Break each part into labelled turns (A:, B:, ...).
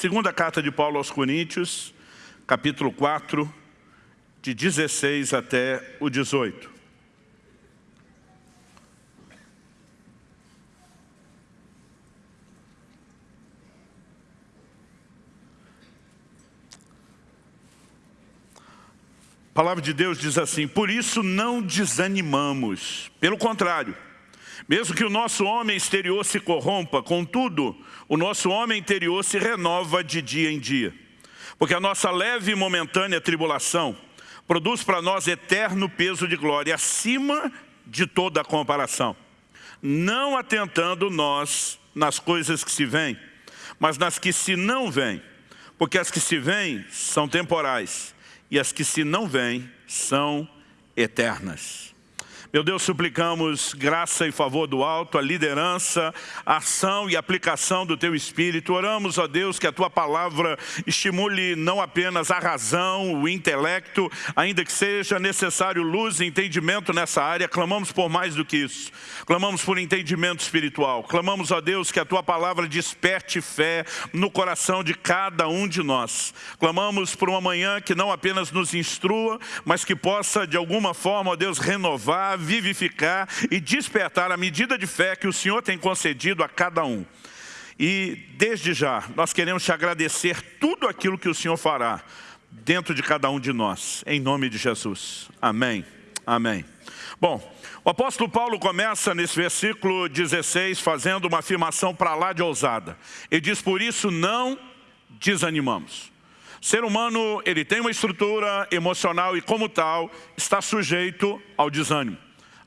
A: Segunda carta de Paulo aos Coríntios, capítulo 4, de 16 até o 18. A palavra de Deus diz assim, por isso não desanimamos, pelo contrário, mesmo que o nosso homem exterior se corrompa, contudo, o nosso homem interior se renova de dia em dia. Porque a nossa leve e momentânea tribulação produz para nós eterno peso de glória, acima de toda comparação. Não atentando nós nas coisas que se veem, mas nas que se não veem. Porque as que se veem são temporais, e as que se não veem são eternas. Meu Deus, suplicamos graça e favor do alto, a liderança, a ação e aplicação do Teu Espírito. Oramos, ó Deus, que a Tua palavra estimule não apenas a razão, o intelecto, ainda que seja necessário luz e entendimento nessa área, clamamos por mais do que isso. Clamamos por entendimento espiritual. Clamamos, ó Deus, que a Tua palavra desperte fé no coração de cada um de nós. Clamamos por uma manhã que não apenas nos instrua, mas que possa, de alguma forma, ó Deus, renovar, vivificar e despertar a medida de fé que o Senhor tem concedido a cada um. E desde já, nós queremos te agradecer tudo aquilo que o Senhor fará dentro de cada um de nós, em nome de Jesus. Amém. Amém. Bom, o apóstolo Paulo começa nesse versículo 16 fazendo uma afirmação para lá de ousada. Ele diz, por isso não desanimamos. Ser humano, ele tem uma estrutura emocional e como tal, está sujeito ao desânimo.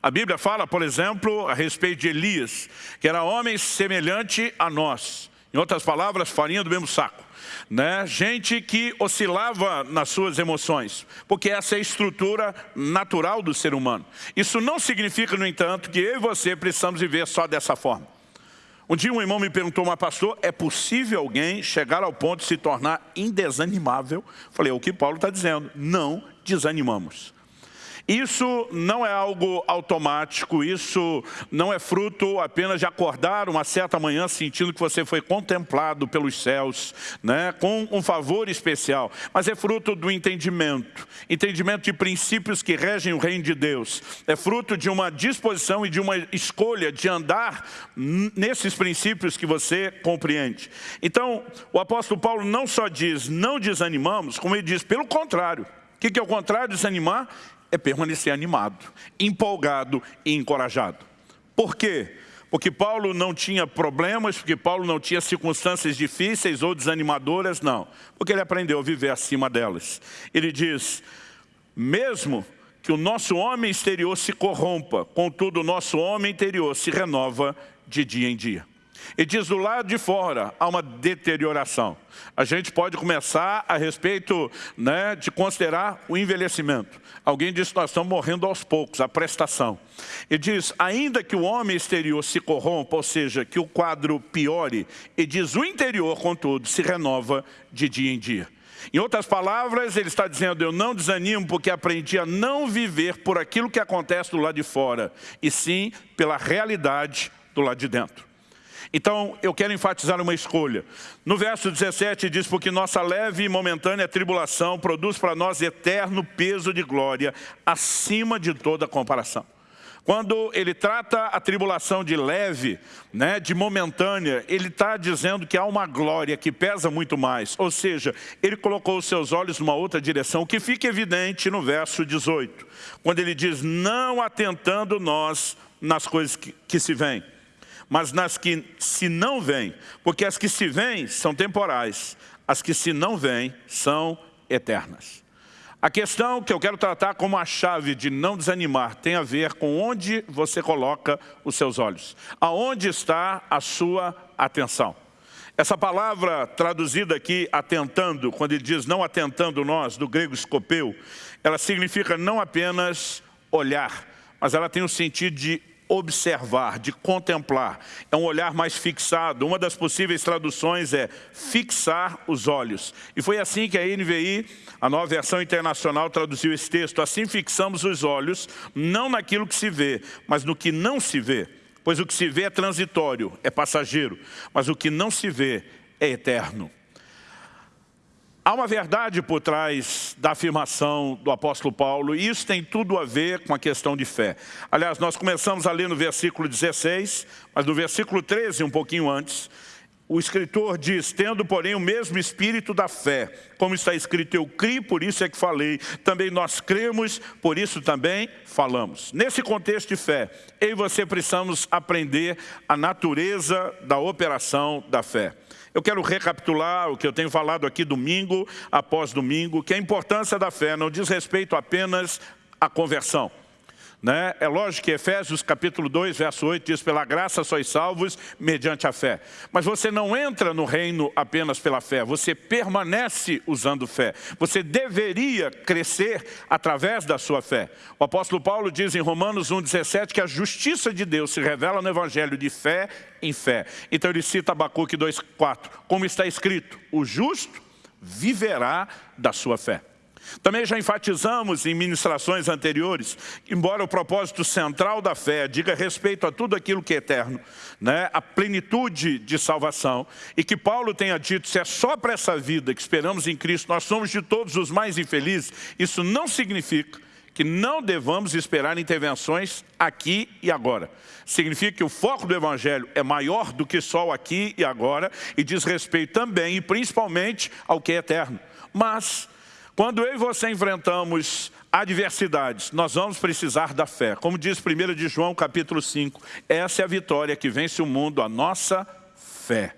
A: A Bíblia fala, por exemplo, a respeito de Elias, que era homem semelhante a nós. Em outras palavras, farinha do mesmo saco. Né? Gente que oscilava nas suas emoções, porque essa é a estrutura natural do ser humano. Isso não significa, no entanto, que eu e você precisamos viver só dessa forma. Um dia um irmão me perguntou, mas pastor, é possível alguém chegar ao ponto de se tornar indesanimável? Falei, é o que Paulo está dizendo, não desanimamos. Isso não é algo automático, isso não é fruto apenas de acordar uma certa manhã sentindo que você foi contemplado pelos céus, né, com um favor especial, mas é fruto do entendimento, entendimento de princípios que regem o reino de Deus, é fruto de uma disposição e de uma escolha de andar nesses princípios que você compreende. Então, o apóstolo Paulo não só diz, não desanimamos, como ele diz, pelo contrário, o que é o contrário de desanimar? É permanecer animado, empolgado e encorajado. Por quê? Porque Paulo não tinha problemas, porque Paulo não tinha circunstâncias difíceis ou desanimadoras, não. Porque ele aprendeu a viver acima delas. Ele diz, mesmo que o nosso homem exterior se corrompa, contudo o nosso homem interior se renova de dia em dia. E diz do lado de fora há uma deterioração. A gente pode começar a respeito né, de considerar o envelhecimento. Alguém diz nós estamos morrendo aos poucos, a prestação. E diz, ainda que o homem exterior se corrompa, ou seja, que o quadro piore, e diz, o interior, contudo, se renova de dia em dia. Em outras palavras, ele está dizendo, eu não desanimo porque aprendi a não viver por aquilo que acontece do lado de fora, e sim pela realidade do lado de dentro. Então, eu quero enfatizar uma escolha. No verso 17 diz, porque nossa leve e momentânea tribulação produz para nós eterno peso de glória, acima de toda comparação. Quando ele trata a tribulação de leve, né, de momentânea, ele está dizendo que há uma glória que pesa muito mais. Ou seja, ele colocou os seus olhos numa outra direção, que fica evidente no verso 18. Quando ele diz, não atentando nós nas coisas que, que se vêm mas nas que se não vêm, porque as que se vêm são temporais, as que se não vêm são eternas. A questão que eu quero tratar como a chave de não desanimar tem a ver com onde você coloca os seus olhos. Aonde está a sua atenção. Essa palavra traduzida aqui, atentando, quando ele diz não atentando nós, do grego escopeu, ela significa não apenas olhar, mas ela tem o sentido de observar, de contemplar. É um olhar mais fixado. Uma das possíveis traduções é fixar os olhos. E foi assim que a NVI, a nova versão internacional, traduziu esse texto. Assim fixamos os olhos, não naquilo que se vê, mas no que não se vê. Pois o que se vê é transitório, é passageiro, mas o que não se vê é eterno. Há uma verdade por trás da afirmação do apóstolo Paulo e isso tem tudo a ver com a questão de fé. Aliás, nós começamos a ler no versículo 16, mas no versículo 13, um pouquinho antes, o escritor diz, tendo porém o mesmo espírito da fé, como está escrito, eu criei, por isso é que falei, também nós cremos, por isso também falamos. Nesse contexto de fé, eu e você precisamos aprender a natureza da operação da fé. Eu quero recapitular o que eu tenho falado aqui domingo após domingo, que a importância da fé não diz respeito apenas à conversão. Né? É lógico que Efésios capítulo 2, verso 8 diz, pela graça sois salvos mediante a fé. Mas você não entra no reino apenas pela fé, você permanece usando fé. Você deveria crescer através da sua fé. O apóstolo Paulo diz em Romanos 1,17 que a justiça de Deus se revela no evangelho de fé em fé. Então ele cita Abacuque 2,4, como está escrito, o justo viverá da sua fé. Também já enfatizamos em ministrações anteriores, embora o propósito central da fé diga respeito a tudo aquilo que é eterno, né, a plenitude de salvação, e que Paulo tenha dito, se é só para essa vida que esperamos em Cristo, nós somos de todos os mais infelizes, isso não significa que não devamos esperar intervenções aqui e agora. Significa que o foco do Evangelho é maior do que só o aqui e agora e diz respeito também e principalmente ao que é eterno. Mas quando eu e você enfrentamos adversidades, nós vamos precisar da fé. Como diz 1 de João capítulo 5, essa é a vitória que vence o mundo, a nossa fé.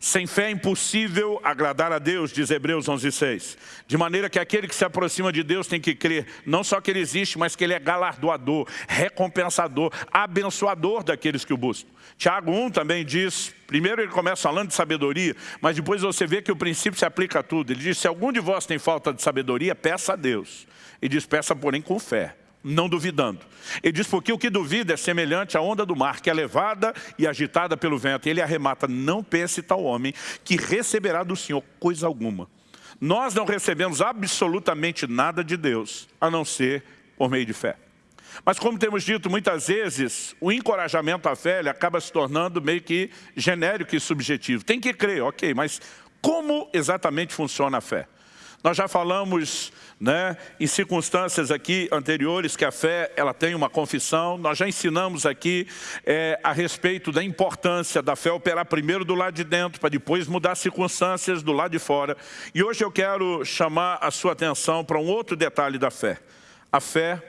A: Sem fé é impossível agradar a Deus, diz Hebreus 11,6. De maneira que aquele que se aproxima de Deus tem que crer, não só que Ele existe, mas que Ele é galardoador, recompensador, abençoador daqueles que o buscam. Tiago 1 também diz, primeiro ele começa falando de sabedoria, mas depois você vê que o princípio se aplica a tudo. Ele diz, se algum de vós tem falta de sabedoria, peça a Deus. E diz, peça porém com fé não duvidando. Ele diz, porque o que duvida é semelhante à onda do mar, que é levada e agitada pelo vento. Ele arremata, não pense tal homem, que receberá do Senhor coisa alguma. Nós não recebemos absolutamente nada de Deus, a não ser por meio de fé. Mas como temos dito muitas vezes, o encorajamento à fé acaba se tornando meio que genérico e subjetivo. Tem que crer, ok, mas como exatamente funciona a fé? Nós já falamos né, em circunstâncias aqui anteriores que a fé ela tem uma confissão. Nós já ensinamos aqui é, a respeito da importância da fé operar primeiro do lado de dentro, para depois mudar as circunstâncias do lado de fora. E hoje eu quero chamar a sua atenção para um outro detalhe da fé. A fé,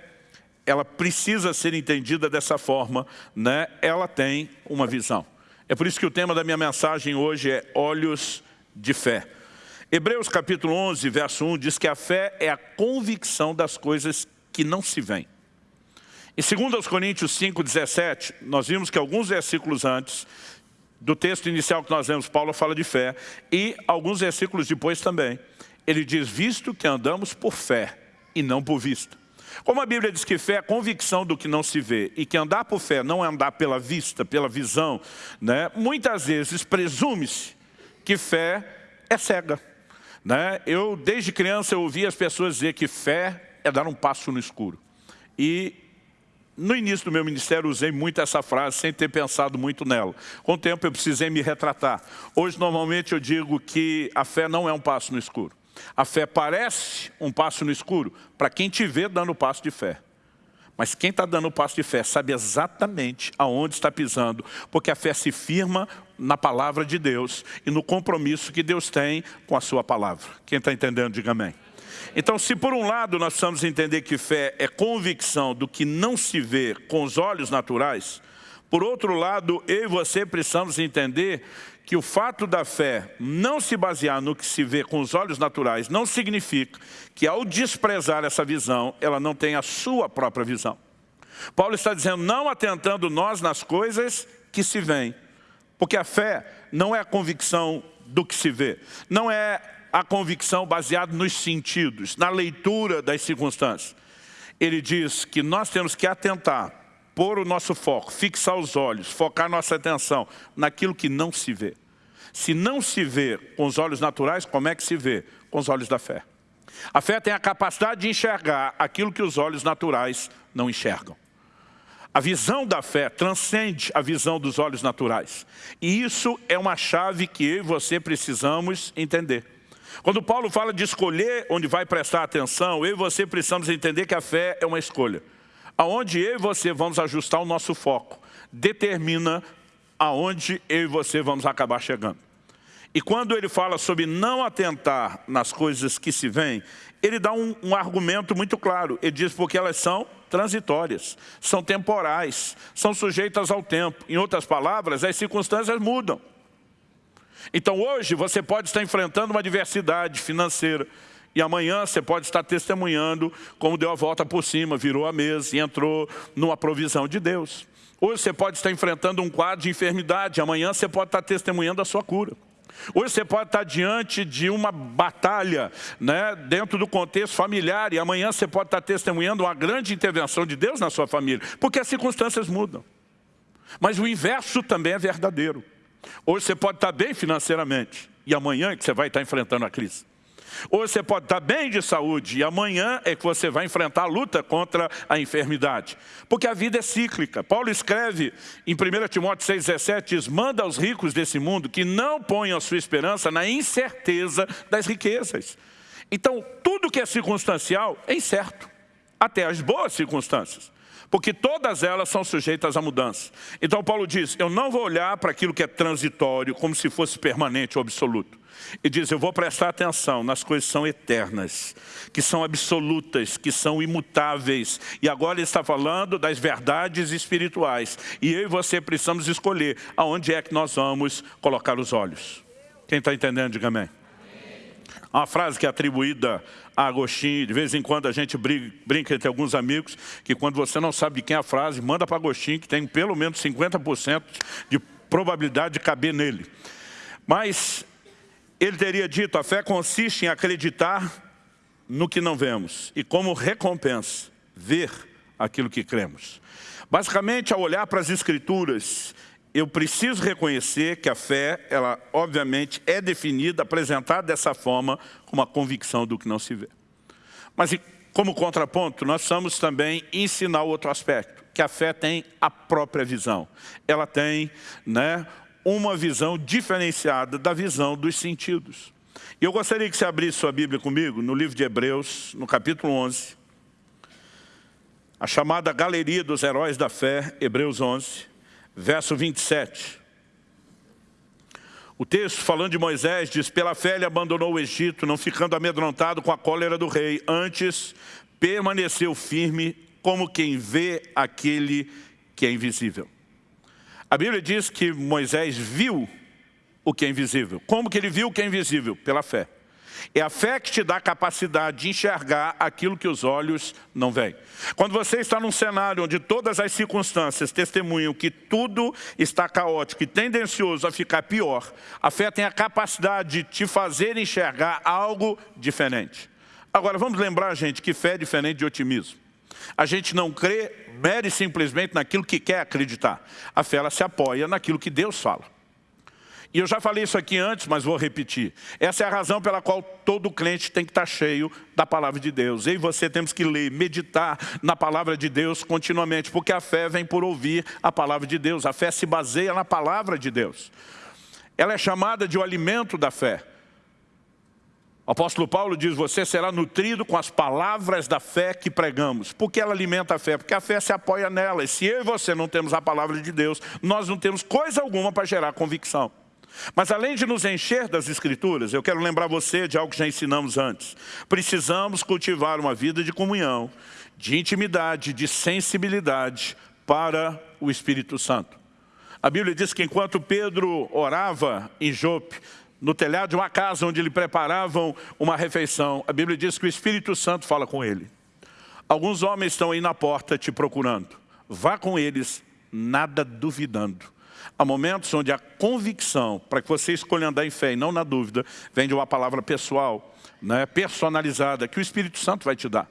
A: ela precisa ser entendida dessa forma, né? ela tem uma visão. É por isso que o tema da minha mensagem hoje é olhos de fé. Hebreus capítulo 11, verso 1, diz que a fé é a convicção das coisas que não se veem. Em 2 Coríntios 5, 17, nós vimos que alguns versículos antes do texto inicial que nós lemos, Paulo fala de fé, e alguns versículos depois também. Ele diz, visto que andamos por fé e não por vista. Como a Bíblia diz que fé é convicção do que não se vê e que andar por fé não é andar pela vista, pela visão, né? muitas vezes presume-se que fé é cega. Né? Eu, desde criança, eu ouvi as pessoas dizer que fé é dar um passo no escuro. E no início do meu ministério usei muito essa frase sem ter pensado muito nela. Com o tempo eu precisei me retratar. Hoje normalmente eu digo que a fé não é um passo no escuro. A fé parece um passo no escuro para quem te vê dando o passo de fé. Mas quem está dando o passo de fé sabe exatamente aonde está pisando, porque a fé se firma na palavra de Deus e no compromisso que Deus tem com a sua palavra. Quem está entendendo, diga amém. Então, se por um lado nós precisamos entender que fé é convicção do que não se vê com os olhos naturais, por outro lado, eu e você precisamos entender que o fato da fé não se basear no que se vê com os olhos naturais não significa que ao desprezar essa visão, ela não tem a sua própria visão. Paulo está dizendo, não atentando nós nas coisas que se veem, porque a fé não é a convicção do que se vê, não é a convicção baseada nos sentidos, na leitura das circunstâncias. Ele diz que nós temos que atentar pôr o nosso foco, fixar os olhos, focar nossa atenção naquilo que não se vê. Se não se vê com os olhos naturais, como é que se vê? Com os olhos da fé. A fé tem a capacidade de enxergar aquilo que os olhos naturais não enxergam. A visão da fé transcende a visão dos olhos naturais. E isso é uma chave que eu e você precisamos entender. Quando Paulo fala de escolher onde vai prestar atenção, eu e você precisamos entender que a fé é uma escolha. Aonde eu e você vamos ajustar o nosso foco, determina aonde eu e você vamos acabar chegando. E quando ele fala sobre não atentar nas coisas que se veem, ele dá um, um, argumento muito claro. Ele diz porque elas são transitórias, são temporais, são sujeitas ao tempo. Em outras palavras, as circunstâncias mudam. Então hoje você pode estar enfrentando uma adversidade financeira, e amanhã você pode estar testemunhando como deu a volta por cima, virou a mesa e entrou numa provisão de Deus. Hoje você pode estar enfrentando um quadro de enfermidade, amanhã você pode estar testemunhando a sua cura. Hoje você pode estar diante de uma batalha né, dentro do contexto familiar e amanhã você pode estar testemunhando uma grande intervenção de Deus na sua família, porque as circunstâncias mudam. Mas o inverso também é verdadeiro. Hoje você pode estar bem financeiramente e amanhã é que você vai estar enfrentando a crise. Hoje você pode estar bem de saúde e amanhã é que você vai enfrentar a luta contra a enfermidade. Porque a vida é cíclica. Paulo escreve em 1 Timóteo 6,17, diz, manda aos ricos desse mundo que não ponham a sua esperança na incerteza das riquezas. Então, tudo que é circunstancial é incerto, até as boas circunstâncias porque todas elas são sujeitas à mudança. Então Paulo diz, eu não vou olhar para aquilo que é transitório como se fosse permanente ou absoluto. E diz, eu vou prestar atenção nas coisas que são eternas, que são absolutas, que são imutáveis. E agora ele está falando das verdades espirituais. E eu e você precisamos escolher aonde é que nós vamos colocar os olhos. Quem está entendendo, diga amém. Uma frase que é atribuída a Agostinho, de vez em quando a gente brinca, entre alguns amigos, que quando você não sabe de quem é a frase, manda para Agostinho, que tem pelo menos 50% de probabilidade de caber nele. Mas ele teria dito, a fé consiste em acreditar no que não vemos e como recompensa, ver aquilo que cremos. Basicamente, ao olhar para as Escrituras, eu preciso reconhecer que a fé, ela obviamente é definida, apresentada dessa forma, como a convicção do que não se vê. Mas como contraponto, nós precisamos também ensinar outro aspecto, que a fé tem a própria visão. Ela tem né, uma visão diferenciada da visão dos sentidos. E eu gostaria que você abrisse sua Bíblia comigo no livro de Hebreus, no capítulo 11, a chamada Galeria dos Heróis da Fé, Hebreus 11, verso 27. O texto, falando de Moisés, diz, pela fé ele abandonou o Egito, não ficando amedrontado com a cólera do rei, antes permaneceu firme como quem vê aquele que é invisível. A Bíblia diz que Moisés viu o que é invisível. Como que ele viu o que é invisível? Pela fé. É a fé que te dá a capacidade de enxergar aquilo que os olhos não veem. Quando você está num cenário onde todas as circunstâncias testemunham que tudo está caótico e tendencioso a ficar pior, a fé tem a capacidade de te fazer enxergar algo diferente. Agora, vamos lembrar, gente, que fé é diferente de otimismo. A gente não crê mere simplesmente naquilo que quer acreditar. A fé ela se apoia naquilo que Deus fala. E eu já falei isso aqui antes, mas vou repetir. Essa é a razão pela qual todo crente tem que estar cheio da palavra de Deus. Eu e você temos que ler, meditar na palavra de Deus continuamente, porque a fé vem por ouvir a palavra de Deus. A fé se baseia na palavra de Deus. Ela é chamada de o alimento da fé. O apóstolo Paulo diz, você será nutrido com as palavras da fé que pregamos. Por que ela alimenta a fé? Porque a fé se apoia nela. E se eu e você não temos a palavra de Deus, nós não temos coisa alguma para gerar convicção. Mas além de nos encher das Escrituras, eu quero lembrar você de algo que já ensinamos antes. Precisamos cultivar uma vida de comunhão, de intimidade, de sensibilidade para o Espírito Santo. A Bíblia diz que enquanto Pedro orava em Jope, no telhado de uma casa onde lhe preparavam uma refeição. A Bíblia diz que o Espírito Santo fala com ele. Alguns homens estão aí na porta te procurando. Vá com eles, nada duvidando. Há momentos onde a convicção, para que você escolha andar em fé e não na dúvida, vem de uma palavra pessoal, né, personalizada, que o Espírito Santo vai te dar.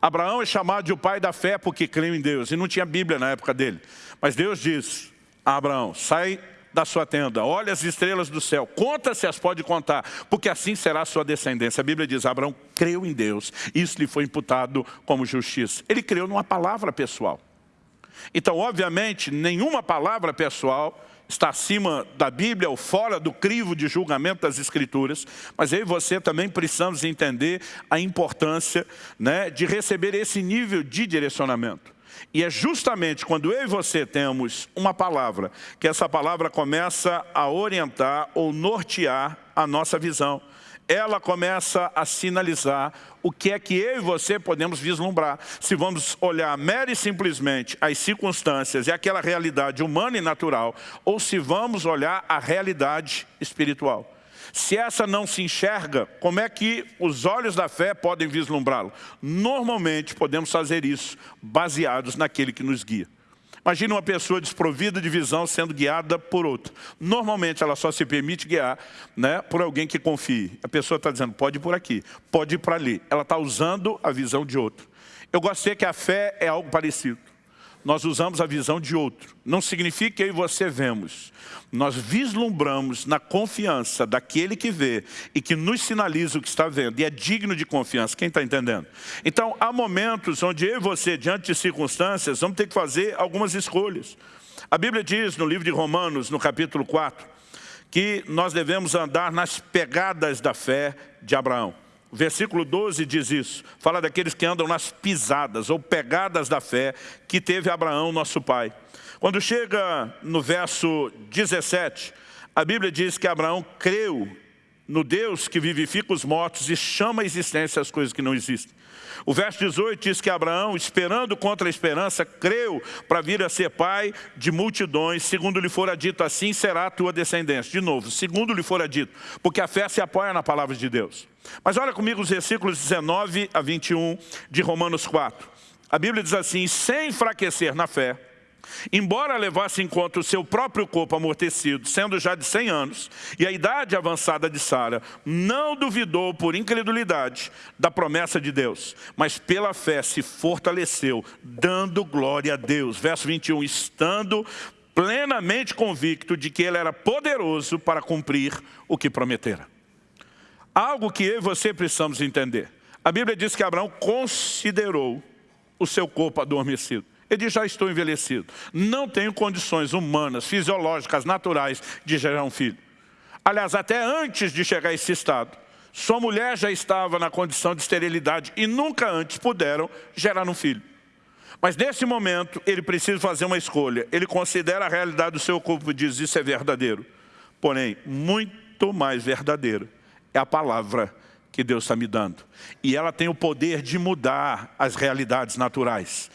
A: Abraão é chamado de o pai da fé porque creu em Deus, e não tinha Bíblia na época dele. Mas Deus diz a Abraão, sai da sua tenda, olha as estrelas do céu, conta se as pode contar, porque assim será a sua descendência. A Bíblia diz, Abraão creu em Deus, isso lhe foi imputado como justiça. Ele creu numa palavra pessoal. Então, obviamente, nenhuma palavra pessoal está acima da Bíblia ou fora do crivo de julgamento das Escrituras, mas eu e você também precisamos entender a importância né, de receber esse nível de direcionamento. E é justamente quando eu e você temos uma palavra, que essa palavra começa a orientar ou nortear a nossa visão. Ela começa a sinalizar o que é que eu e você podemos vislumbrar. Se vamos olhar mera e simplesmente as circunstâncias e aquela realidade humana e natural, ou se vamos olhar a realidade espiritual. Se essa não se enxerga, como é que os olhos da fé podem vislumbrá-lo? Normalmente podemos fazer isso baseados naquele que nos guia. Imagina uma pessoa desprovida de visão sendo guiada por outra. Normalmente ela só se permite guiar né, por alguém que confie. A pessoa está dizendo, pode ir por aqui, pode ir para ali. Ela está usando a visão de outro. Eu gostei que a fé é algo parecido nós usamos a visão de outro. Não significa que eu e você vemos. Nós vislumbramos na confiança daquele que vê e que nos sinaliza o que está vendo. E é digno de confiança. Quem está entendendo? Então, há momentos onde eu e você, diante de circunstâncias, vamos ter que fazer algumas escolhas. A Bíblia diz no livro de Romanos, no capítulo 4, que nós devemos andar nas pegadas da fé de Abraão. Versículo 12 diz isso, fala daqueles que andam nas pisadas ou pegadas da fé que teve Abraão, nosso pai. Quando chega no verso 17, a Bíblia diz que Abraão creu no Deus que vivifica os mortos e chama a existência as coisas que não existem. O verso 18 diz que Abraão, esperando contra a esperança, creu para vir a ser pai de multidões, segundo lhe fora dito, assim será a tua descendência. De novo, segundo lhe fora dito, porque a fé se apoia na palavra de Deus. Mas olha comigo os versículos 19 a 21 de Romanos 4. A Bíblia diz assim, sem enfraquecer na fé, Embora levasse em conta o seu próprio corpo amortecido, sendo já de 100 anos, e a idade avançada de Sara, não duvidou por incredulidade da promessa de Deus, mas pela fé se fortaleceu, dando glória a Deus. Verso 21, estando plenamente convicto de que ele era poderoso para cumprir o que prometera. Algo que eu e você precisamos entender. A Bíblia diz que Abraão considerou o seu corpo adormecido. Ele diz, já estou envelhecido. Não tenho condições humanas, fisiológicas, naturais de gerar um filho. Aliás, até antes de chegar a esse estado, sua mulher já estava na condição de esterilidade e nunca antes puderam gerar um filho. Mas nesse momento, ele precisa fazer uma escolha. Ele considera a realidade do seu corpo e diz, isso é verdadeiro. Porém, muito mais verdadeiro é a palavra que Deus está me dando. E ela tem o poder de mudar as realidades naturais.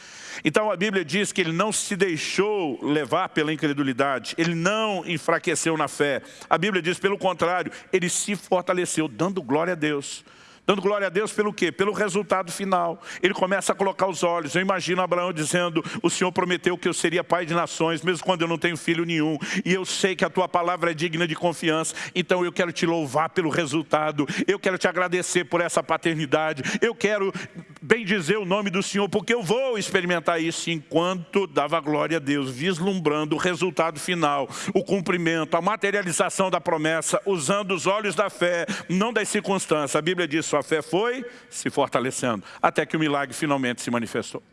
A: Então a Bíblia diz que ele não se deixou levar pela incredulidade, ele não enfraqueceu na fé. A Bíblia diz, pelo contrário, ele se fortaleceu, dando glória a Deus. Dando glória a Deus pelo quê? Pelo resultado final. Ele começa a colocar os olhos. Eu imagino Abraão dizendo, o Senhor prometeu que eu seria pai de nações, mesmo quando eu não tenho filho nenhum. E eu sei que a tua palavra é digna de confiança. Então eu quero te louvar pelo resultado. Eu quero te agradecer por essa paternidade. Eu quero bem dizer o nome do Senhor, porque eu vou experimentar isso enquanto dava glória a Deus, vislumbrando o resultado final, o cumprimento, a materialização da promessa, usando os olhos da fé, não das circunstâncias. A Bíblia diz, sua fé foi se fortalecendo, até que o milagre finalmente se manifestou.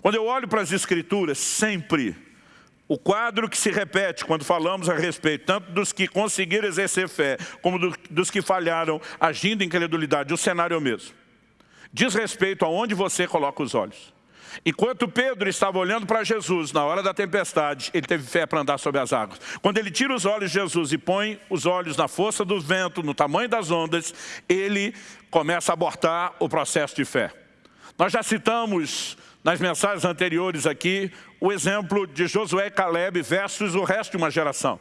A: Quando eu olho para as Escrituras, sempre o quadro que se repete quando falamos a respeito, tanto dos que conseguiram exercer fé, como do, dos que falharam agindo em credulidade, o cenário é o mesmo. Diz respeito aonde você coloca os olhos. Enquanto Pedro estava olhando para Jesus na hora da tempestade, ele teve fé para andar sobre as águas. Quando ele tira os olhos de Jesus e põe os olhos na força do vento, no tamanho das ondas, ele começa a abortar o processo de fé. Nós já citamos nas mensagens anteriores aqui o exemplo de Josué e Caleb versus o resto de uma geração.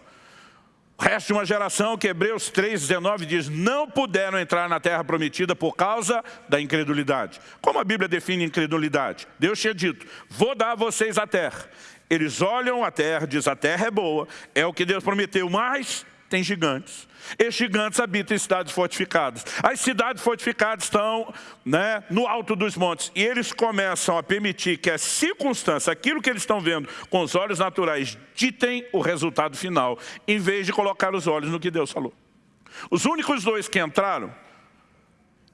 A: De uma geração que Hebreus 3,19 diz, não puderam entrar na terra prometida por causa da incredulidade. Como a Bíblia define incredulidade? Deus tinha dito, vou dar a vocês a terra. Eles olham a terra, diz a terra é boa, é o que Deus prometeu, mas tem gigantes. Esses gigantes habitam em cidades fortificadas. As cidades fortificadas estão né, no alto dos montes. E eles começam a permitir que as circunstâncias, aquilo que eles estão vendo com os olhos naturais, ditem o resultado final, em vez de colocar os olhos no que Deus falou. Os únicos dois que entraram,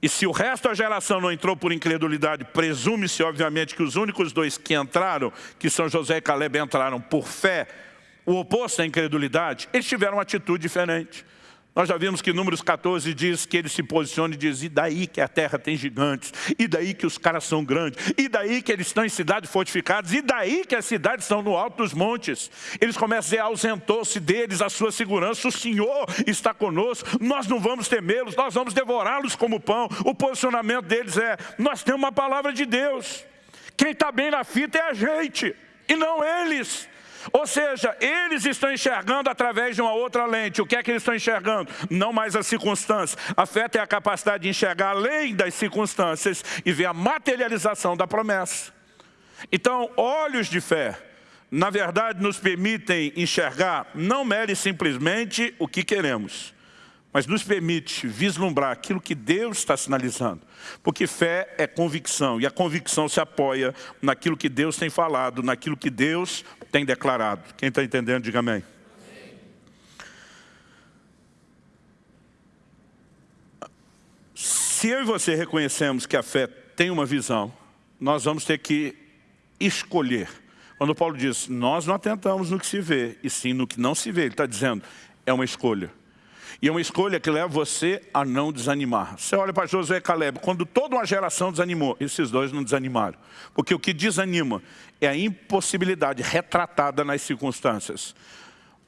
A: e se o resto da geração não entrou por incredulidade, presume-se obviamente que os únicos dois que entraram, que são José e Caleb, entraram por fé, o oposto à incredulidade, eles tiveram uma atitude diferente. Nós já vimos que Números 14 diz que ele se posiciona e diz, e daí que a terra tem gigantes, e daí que os caras são grandes, e daí que eles estão em cidades fortificadas, e daí que as cidades estão no alto dos montes. Eles começam a dizer, ausentou-se deles a sua segurança, o Senhor está conosco, nós não vamos temê-los, nós vamos devorá-los como pão. O posicionamento deles é, nós temos uma palavra de Deus. Quem está bem na fita é a gente, e não eles. Ou seja, eles estão enxergando através de uma outra lente. O que é que eles estão enxergando? Não mais as circunstâncias. A fé tem a capacidade de enxergar além das circunstâncias e ver a materialização da promessa. Então, olhos de fé, na verdade, nos permitem enxergar não mere simplesmente o que queremos, mas nos permite vislumbrar aquilo que Deus está sinalizando. Porque fé é convicção, e a convicção se apoia naquilo que Deus tem falado, naquilo que Deus tem declarado. Quem está entendendo, diga amém. Se eu e você reconhecemos que a fé tem uma visão, nós vamos ter que escolher. Quando Paulo diz, nós não atentamos no que se vê, e sim no que não se vê, ele está dizendo, é uma escolha. E é uma escolha que leva você a não desanimar. Você olha para Josué e Caleb, quando toda uma geração desanimou, esses dois não desanimaram. Porque o que desanima é a impossibilidade retratada nas circunstâncias.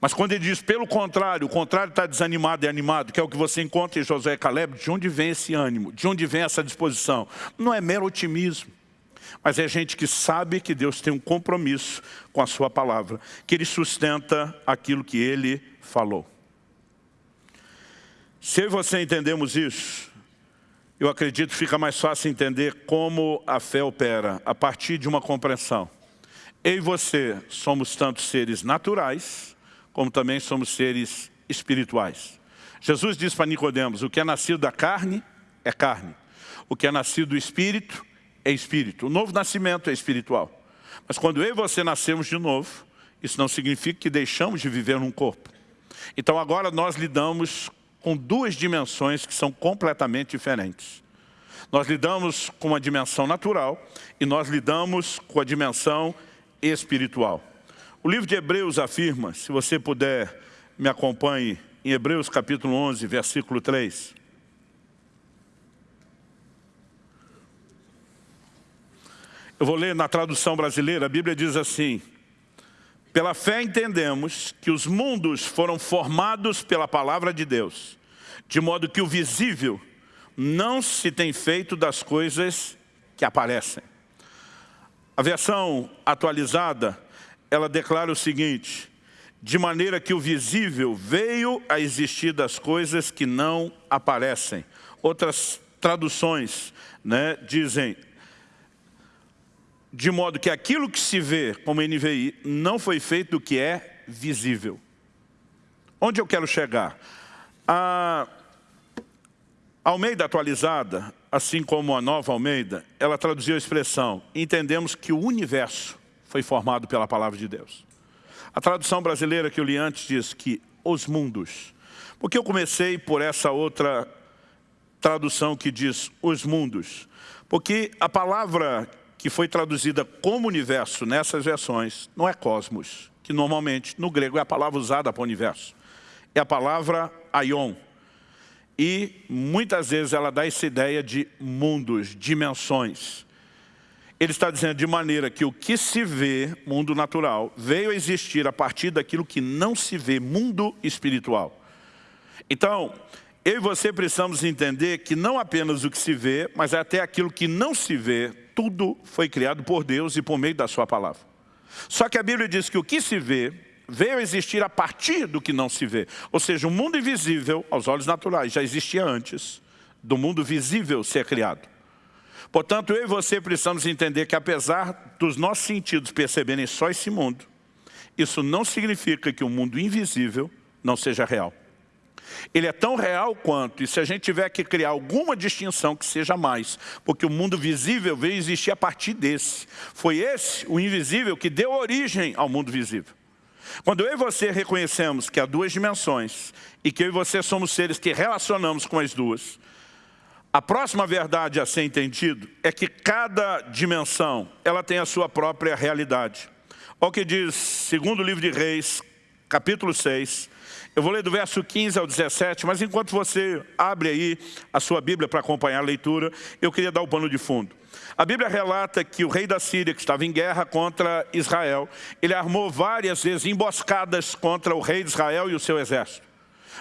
A: Mas quando ele diz, pelo contrário, o contrário está desanimado e animado, que é o que você encontra em Josué e Caleb, de onde vem esse ânimo? De onde vem essa disposição? Não é mero otimismo. Mas é gente que sabe que Deus tem um compromisso com a sua palavra, que Ele sustenta aquilo que Ele falou. Se eu e você entendemos isso, eu acredito que fica mais fácil entender como a fé opera, a partir de uma compreensão. Eu e você somos tanto seres naturais, como também somos seres espirituais. Jesus diz para Nicodemos, o que é nascido da carne é carne, o que é nascido do espírito é espírito. O novo nascimento é espiritual. Mas quando eu e você nascemos de novo, isso não significa que deixamos de viver num corpo. Então agora nós lidamos com duas dimensões que são completamente diferentes. Nós lidamos com a dimensão natural e nós lidamos com a dimensão espiritual. O livro de Hebreus afirma, se você puder me acompanhe, em Hebreus capítulo 11, versículo 3. Eu vou ler na tradução brasileira, a Bíblia diz assim, pela fé entendemos que os mundos foram formados pela palavra de Deus, de modo que o visível não se tem feito das coisas que aparecem. A versão atualizada, ela declara o seguinte, de maneira que o visível veio a existir das coisas que não aparecem. Outras traduções né, dizem, de modo que aquilo que se vê como NVI não foi feito do que é visível. Onde eu quero chegar? A Almeida atualizada, assim como a nova Almeida, ela traduziu a expressão, entendemos que o universo foi formado pela palavra de Deus. A tradução brasileira que eu li antes diz que os mundos. Porque eu comecei por essa outra tradução que diz os mundos. Porque a palavra que foi traduzida como universo nessas versões não é cosmos, que normalmente no grego é a palavra usada para universo. É a palavra aion. E muitas vezes ela dá essa ideia de mundos, dimensões. Ele está dizendo de maneira que o que se vê, mundo natural, veio a existir a partir daquilo que não se vê, mundo espiritual. Então, eu e você precisamos entender que não apenas o que se vê, mas até aquilo que não se vê, tudo foi criado por Deus e por meio da sua palavra. Só que a Bíblia diz que o que se vê veio a existir a partir do que não se vê. Ou seja, o mundo invisível, aos olhos naturais, já existia antes do mundo visível ser criado. Portanto, eu e você precisamos entender que apesar dos nossos sentidos perceberem só esse mundo, isso não significa que o mundo invisível não seja real. Ele é tão real quanto, e se a gente tiver que criar alguma distinção que seja mais, porque o mundo visível veio existir a partir desse. Foi esse, o invisível, que deu origem ao mundo visível. Quando eu e você reconhecemos que há duas dimensões, e que eu e você somos seres que relacionamos com as duas, a próxima verdade a ser entendido é que cada dimensão ela tem a sua própria realidade. Olha o que diz, segundo livro de Reis, capítulo 6. Eu vou ler do verso 15 ao 17, mas enquanto você abre aí a sua Bíblia para acompanhar a leitura, eu queria dar o pano de fundo. A Bíblia relata que o rei da Síria, que estava em guerra contra Israel, ele armou várias vezes emboscadas contra o rei de Israel e o seu exército.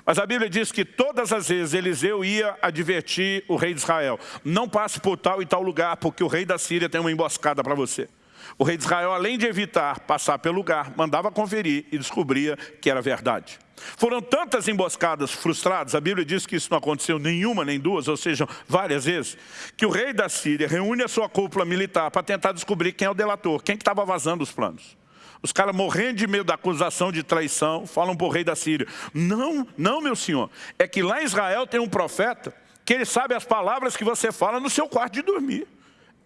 A: Mas a Bíblia diz que todas as vezes Eliseu ia advertir o rei de Israel, não passe por tal e tal lugar, porque o rei da Síria tem uma emboscada para você. O rei de Israel, além de evitar passar pelo lugar, mandava conferir e descobria que era verdade. Foram tantas emboscadas frustradas, a Bíblia diz que isso não aconteceu nenhuma nem duas, ou seja, várias vezes, que o rei da Síria reúne a sua cúpula militar para tentar descobrir quem é o delator, quem estava que vazando os planos. Os caras morrendo de medo da acusação de traição, falam para o rei da Síria, não, não meu senhor, é que lá em Israel tem um profeta que ele sabe as palavras que você fala no seu quarto de dormir.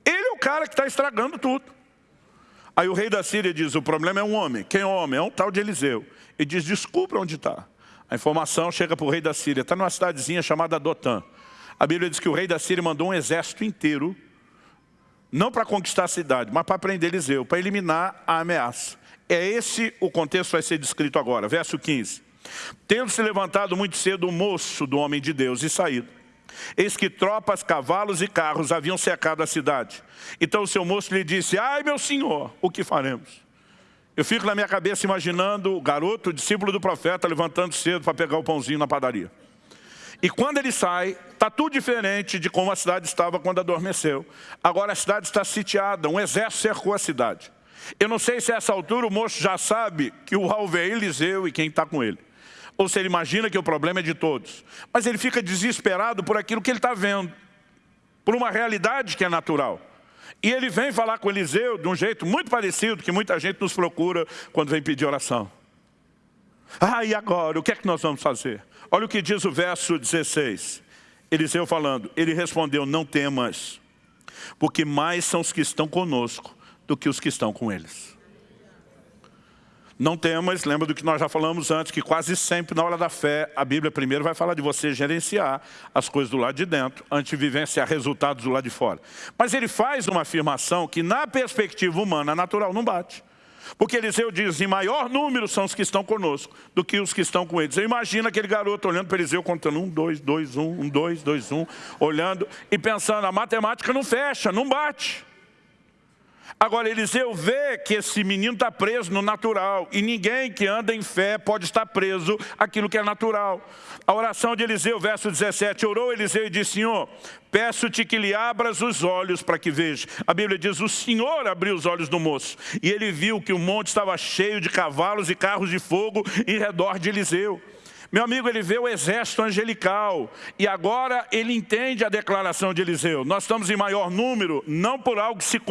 A: Ele é o cara que está estragando tudo. Aí o rei da Síria diz, o problema é um homem. Quem é o homem? É um tal de Eliseu. Ele diz, descubra onde está. A informação chega para o rei da Síria, está numa cidadezinha chamada Dotã. A Bíblia diz que o rei da Síria mandou um exército inteiro, não para conquistar a cidade, mas para prender Eliseu, para eliminar a ameaça. É esse o contexto que vai ser descrito agora, verso 15. Tendo se levantado muito cedo o moço do homem de Deus e saído. Eis que tropas, cavalos e carros haviam cercado a cidade. Então o seu moço lhe disse, ai meu senhor, o que faremos? Eu fico na minha cabeça imaginando o garoto, o discípulo do profeta, levantando cedo para pegar o pãozinho na padaria. E quando ele sai, está tudo diferente de como a cidade estava quando adormeceu. Agora a cidade está sitiada, um exército cercou a cidade. Eu não sei se a essa altura o moço já sabe que o alvo é Eliseu e quem está com ele. Ou se ele imagina que o problema é de todos. Mas ele fica desesperado por aquilo que ele está vendo. Por uma realidade que é natural. E ele vem falar com Eliseu de um jeito muito parecido que muita gente nos procura quando vem pedir oração. Ah, e agora? O que é que nós vamos fazer? Olha o que diz o verso 16. Eliseu falando, ele respondeu, não temas, porque mais são os que estão conosco do que os que estão com eles. Não temas, lembra do que nós já falamos antes, que quase sempre na hora da fé, a Bíblia primeiro vai falar de você gerenciar as coisas do lado de dentro, antes de vivenciar resultados do lado de fora. Mas ele faz uma afirmação que na perspectiva humana, natural, não bate. Porque Eliseu diz, em maior número são os que estão conosco do que os que estão com eles. Eu imagino aquele garoto olhando para Eliseu, contando um, dois, dois, um, um, dois, dois, um, olhando e pensando, a matemática não fecha, não bate. Agora, Eliseu vê que esse menino está preso no natural e ninguém que anda em fé pode estar preso aquilo que é natural. A oração de Eliseu, verso 17, orou Eliseu e disse, Senhor, peço-te que lhe abras os olhos para que veja. A Bíblia diz, o Senhor abriu os olhos do moço e ele viu que o monte estava cheio de cavalos e carros de fogo em redor de Eliseu. Meu amigo, ele vê o exército angelical e agora ele entende a declaração de Eliseu. Nós estamos em maior número, não por algo que se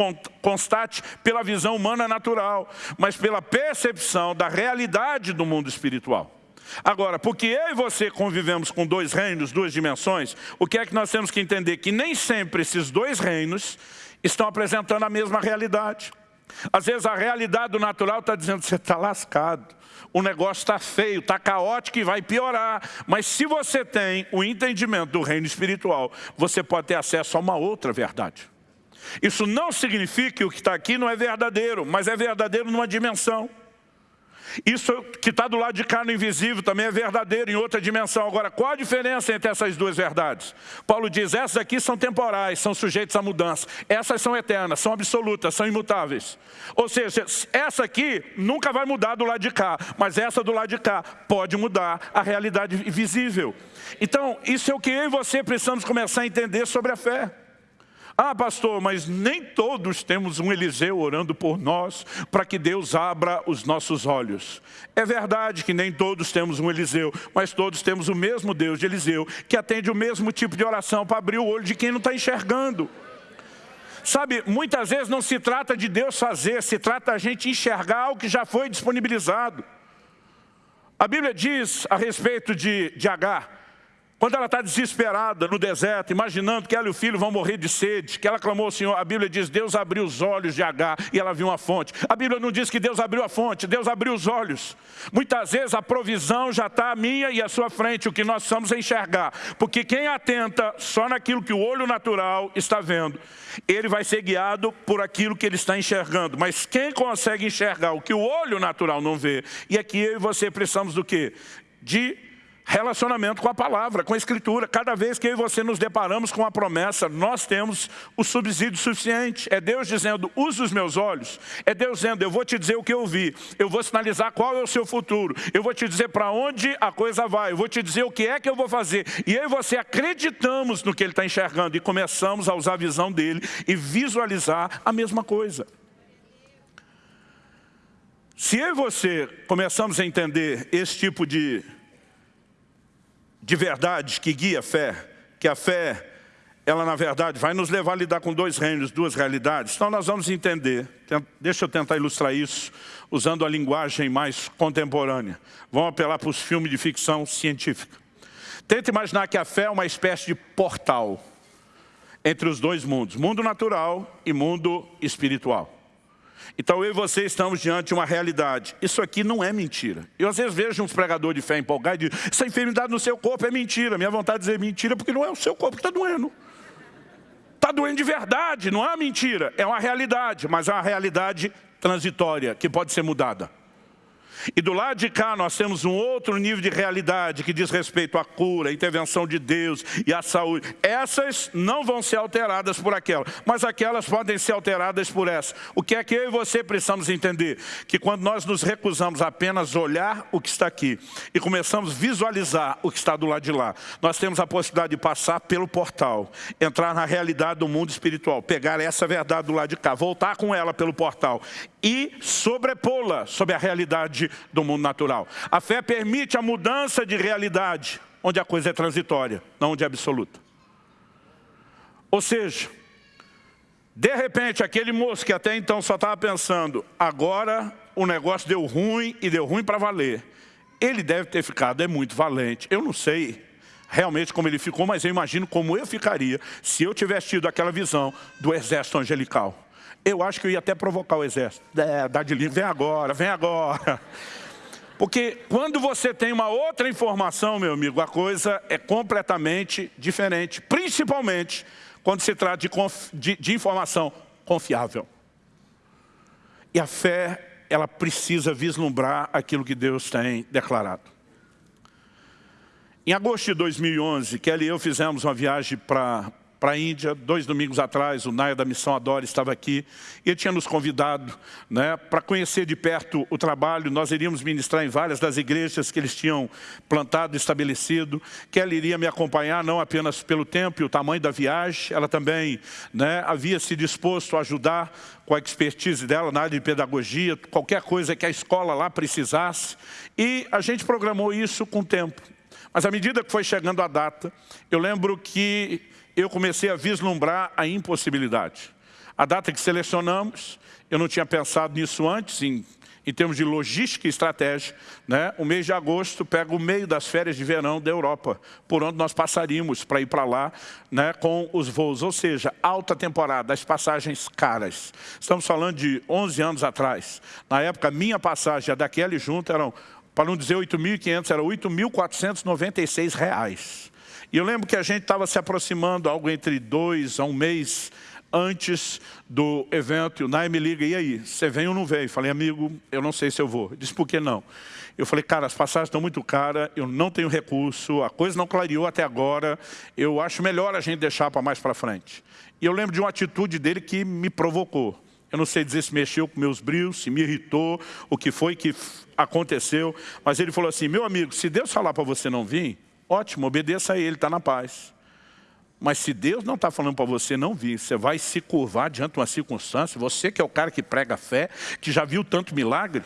A: constate pela visão humana natural, mas pela percepção da realidade do mundo espiritual. Agora, porque eu e você convivemos com dois reinos, duas dimensões, o que é que nós temos que entender? Que nem sempre esses dois reinos estão apresentando a mesma realidade. Às vezes a realidade do natural está dizendo, você está lascado o negócio está feio, está caótico e vai piorar. Mas se você tem o entendimento do reino espiritual, você pode ter acesso a uma outra verdade. Isso não significa que o que está aqui não é verdadeiro, mas é verdadeiro numa dimensão. Isso que está do lado de cá no invisível também é verdadeiro em outra dimensão. Agora, qual a diferença entre essas duas verdades? Paulo diz, essas aqui são temporais, são sujeitas à mudança. Essas são eternas, são absolutas, são imutáveis. Ou seja, essa aqui nunca vai mudar do lado de cá, mas essa do lado de cá pode mudar a realidade visível. Então, isso é o que eu e você precisamos começar a entender sobre a fé. Ah, pastor, mas nem todos temos um Eliseu orando por nós para que Deus abra os nossos olhos. É verdade que nem todos temos um Eliseu, mas todos temos o mesmo Deus de Eliseu, que atende o mesmo tipo de oração para abrir o olho de quem não está enxergando. Sabe, muitas vezes não se trata de Deus fazer, se trata a gente enxergar o que já foi disponibilizado. A Bíblia diz a respeito de, de Agar, Quando ela está desesperada no deserto, imaginando que ela e o filho vão morrer de sede, que ela clamou ao Senhor, a Bíblia diz, Deus abriu os olhos de Agar e ela viu uma fonte. A Bíblia não diz que Deus abriu a fonte, Deus abriu os olhos. Muitas vezes a provisão já está à minha e à sua frente, o que nós precisamos é enxergar. Porque quem atenta só naquilo que o olho natural está vendo, ele vai ser guiado por aquilo que ele está enxergando. Mas quem consegue enxergar o que o olho natural não vê, e aqui eu e você precisamos do quê? De relacionamento com a palavra, com a escritura. Cada vez que eu e você nos deparamos com a promessa, nós temos o subsídio suficiente. É Deus dizendo, use os meus olhos. É Deus dizendo, eu vou te dizer o que eu vi. Eu vou sinalizar qual é o seu futuro. Eu vou te dizer para onde a coisa vai. Eu vou te dizer o que é que eu vou fazer. E eu e você acreditamos no que ele está enxergando e começamos a usar a visão dele e visualizar a mesma coisa. Se eu e você começamos a entender esse tipo de de verdade que guia a fé, que a fé, ela na verdade vai nos levar a lidar com dois reinos, duas realidades. Então nós vamos entender, deixa eu tentar ilustrar isso, usando a linguagem mais contemporânea. Vamos apelar para os filmes de ficção científica. Tenta imaginar que a fé é uma espécie de portal entre os dois mundos, mundo natural e mundo espiritual. Então eu e você estamos diante de uma realidade. Isso aqui não é mentira. Eu às vezes vejo uns pregadores de fé empolgados e digo, essa enfermidade no seu corpo é mentira. Minha vontade de dizer mentira porque não é o seu corpo que está doendo. Está doendo de verdade, não é mentira. É uma realidade, mas é uma realidade transitória que pode ser mudada. E do lado de cá nós temos um outro nível de realidade que diz respeito à cura, à intervenção de Deus e à saúde. Essas não vão ser alteradas por aquelas, mas aquelas podem ser alteradas por essa. O que é que eu e você precisamos entender? Que quando nós nos recusamos a apenas olhar o que está aqui e começamos a visualizar o que está do lado de lá, nós temos a possibilidade de passar pelo portal, entrar na realidade do mundo espiritual, pegar essa verdade do lado de cá, voltar com ela pelo portal e sobrepô-la sobre a realidade do mundo natural. A fé permite a mudança de realidade, onde a coisa é transitória, não onde é absoluta. Ou seja, de repente, aquele moço que até então só estava pensando, agora o negócio deu ruim e deu ruim para valer. Ele deve ter ficado, é muito valente. Eu não sei realmente como ele ficou, mas eu imagino como eu ficaria se eu tivesse tido aquela visão do exército angelical. Eu acho que eu ia até provocar o exército. É, dá de livro, vem agora, vem agora. Porque quando você tem uma outra informação, meu amigo, a coisa é completamente diferente. Principalmente quando se trata de, de, de informação confiável. E a fé, ela precisa vislumbrar aquilo que Deus tem declarado. Em agosto de 2011, Kelly e eu fizemos uma viagem para para a Índia. Dois domingos atrás, o Naia da Missão Adora estava aqui e ele tinha nos convidado né, para conhecer de perto o trabalho. Nós iríamos ministrar em várias das igrejas que eles tinham plantado estabelecido. Que ela iria me acompanhar não apenas pelo tempo e o tamanho da viagem, ela também né, havia se disposto a ajudar com a expertise dela na área de pedagogia, qualquer coisa que a escola lá precisasse. E a gente programou isso com o tempo. Mas à medida que foi chegando a data, eu lembro que eu comecei a vislumbrar a impossibilidade. A data que selecionamos, eu não tinha pensado nisso antes, em, em termos de logística e estratégia. Né? O mês de agosto pega o meio das férias de verão da Europa, por onde nós passaríamos para ir para lá né, com os voos. Ou seja, alta temporada, as passagens caras. Estamos falando de 11 anos atrás. Na época, minha passagem, a daquele junto, eram, para não dizer 8.500, era 8.496 reais. E eu lembro que a gente estava se aproximando, algo entre dois a um mês antes do evento, e o Nai me liga, e aí, você vem ou não vem? Falei, amigo, eu não sei se eu vou. Ele disse, por que não? Eu falei, cara, as passagens estão muito caras, eu não tenho recurso, a coisa não clareou até agora, eu acho melhor a gente deixar para mais para frente. E eu lembro de uma atitude dele que me provocou. Eu não sei dizer se mexeu com meus brios, se me irritou, o que foi que aconteceu, mas ele falou assim, meu amigo, se Deus falar para você não vir, Ótimo, obedeça a Ele, está na paz. Mas se Deus não está falando para você não vir, você vai se curvar diante de uma circunstância, você que é o cara que prega fé, que já viu tanto milagre.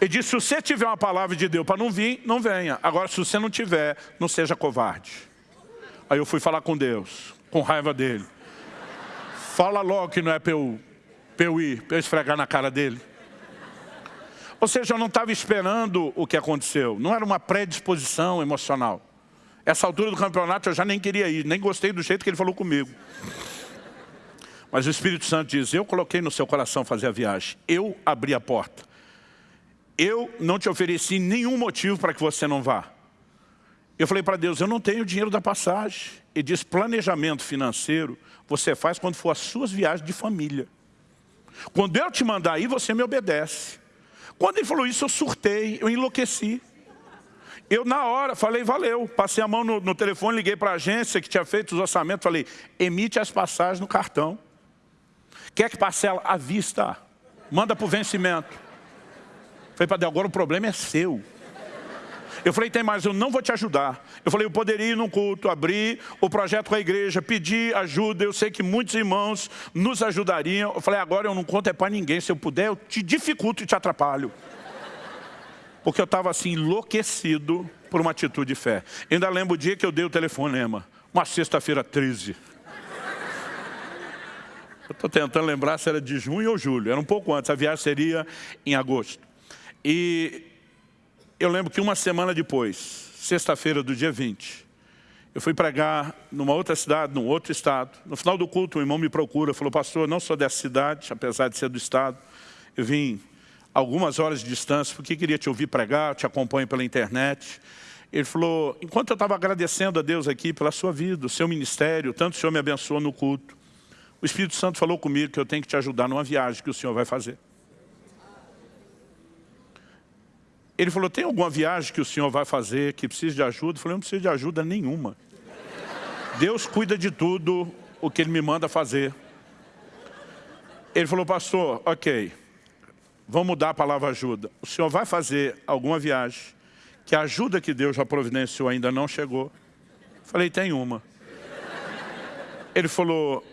A: Ele disse, se você tiver uma palavra de Deus para não vir, não venha. Agora, se você não tiver, não seja covarde. Aí eu fui falar com Deus, com raiva dele. Fala logo que não é para eu, eu ir, para eu esfregar na cara dele. Ou seja, eu não estava esperando o que aconteceu. Não era uma predisposição emocional. Essa altura do campeonato eu já nem queria ir, nem gostei do jeito que ele falou comigo. Mas o Espírito Santo diz, eu coloquei no seu coração fazer a viagem. Eu abri a porta. Eu não te ofereci nenhum motivo para que você não vá. Eu falei para Deus, eu não tenho dinheiro da passagem. Ele diz, planejamento financeiro você faz quando for as suas viagens de família. Quando eu te mandar ir, você me obedece. Quando ele falou isso, eu surtei, eu enlouqueci. Eu, na hora, falei, valeu. Passei a mão no, no telefone, liguei para a agência que tinha feito os orçamentos, falei, emite as passagens no cartão. Quer que parcela à vista? Manda para o vencimento. Falei Deus, agora o problema é seu. Eu falei, tem mais, eu não vou te ajudar. Eu falei, eu poderia ir num culto, abrir o projeto com a igreja, pedir ajuda. Eu sei que muitos irmãos nos ajudariam. Eu falei, agora eu não conto é para ninguém. Se eu puder, eu te dificulto e te atrapalho. Porque eu estava assim, enlouquecido por uma atitude de fé. Ainda lembro o dia que eu dei o telefonema. Uma sexta-feira 13. Eu estou tentando lembrar se era de junho ou julho. Era um pouco antes, a viagem seria em agosto. E eu lembro que uma semana depois, sexta-feira do dia 20, eu fui pregar numa outra cidade, num outro estado. No final do culto, um irmão me procura, falou, pastor, não sou dessa cidade, apesar de ser do estado. Eu vim algumas horas de distância, porque queria te ouvir pregar, te acompanho pela internet. Ele falou, enquanto eu estava agradecendo a Deus aqui pela sua vida, o seu ministério, tanto o Senhor me abençoou no culto, o Espírito Santo falou comigo que eu tenho que te ajudar numa viagem que o Senhor vai fazer. Ele falou, tem alguma viagem que o senhor vai fazer que precisa de ajuda? Eu falei, não precisa de ajuda nenhuma. Deus cuida de tudo o que Ele me manda fazer. Ele falou, pastor, ok, vamos mudar a palavra ajuda. O senhor vai fazer alguma viagem que a ajuda que Deus já providenciou ainda não chegou? Eu falei, tem uma. Ele falou,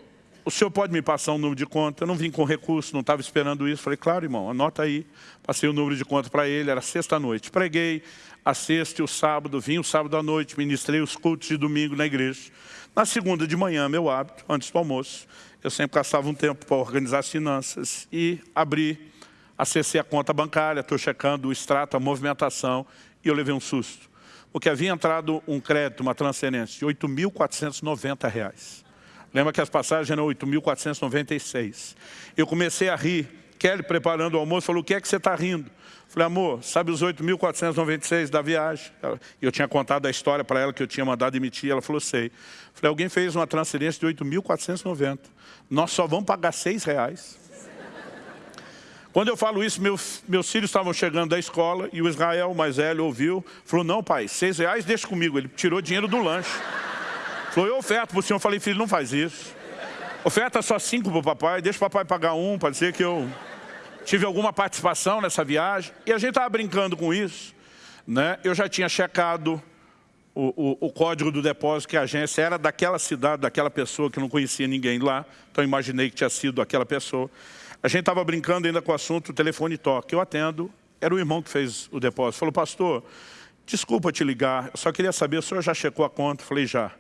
A: o senhor pode me passar um número de conta? Eu não vim com recurso, não estava esperando isso. Falei, claro, irmão, anota aí. Passei o número de conta para ele, era sexta-noite. Preguei a sexta e o sábado, vim o sábado à noite, ministrei os cultos de domingo na igreja. Na segunda de manhã, meu hábito, antes do almoço, eu sempre gastava um tempo para organizar as finanças e abri, acessei a conta bancária, estou checando o extrato, a movimentação, e eu levei um susto. Porque havia entrado um crédito, uma transferência de R$ 8.490. Lembra que as passagens eram 8.496. Eu comecei a rir. Kelly, preparando o almoço, falou, o que é que você está rindo? Falei, amor, sabe os 8.496 da viagem? Eu tinha contado a história para ela que eu tinha mandado emitir. Ela falou, sei. Falei, alguém fez uma transferência de 8.490. Nós só vamos pagar seis reais. Quando eu falo isso, meus, meus filhos estavam chegando da escola e o Israel, mais velho, ouviu. Falou, não pai, seis reais deixa comigo. Ele tirou dinheiro do lanche. Falou, eu oferto para o senhor. Eu falei, filho, não faz isso. Oferta só cinco para o papai, deixa o papai pagar um, para dizer que eu tive alguma participação nessa viagem. E a gente estava brincando com isso. Né? Eu já tinha checado o, o, o, código do depósito que a agência era daquela cidade, daquela pessoa que não conhecia ninguém lá. Então imaginei que tinha sido aquela pessoa. A gente estava brincando ainda com o assunto, o telefone toque. Eu atendo, era o irmão que fez o depósito. Falou, pastor, desculpa te ligar, eu só queria saber, o senhor já checou a conta? Falei, já.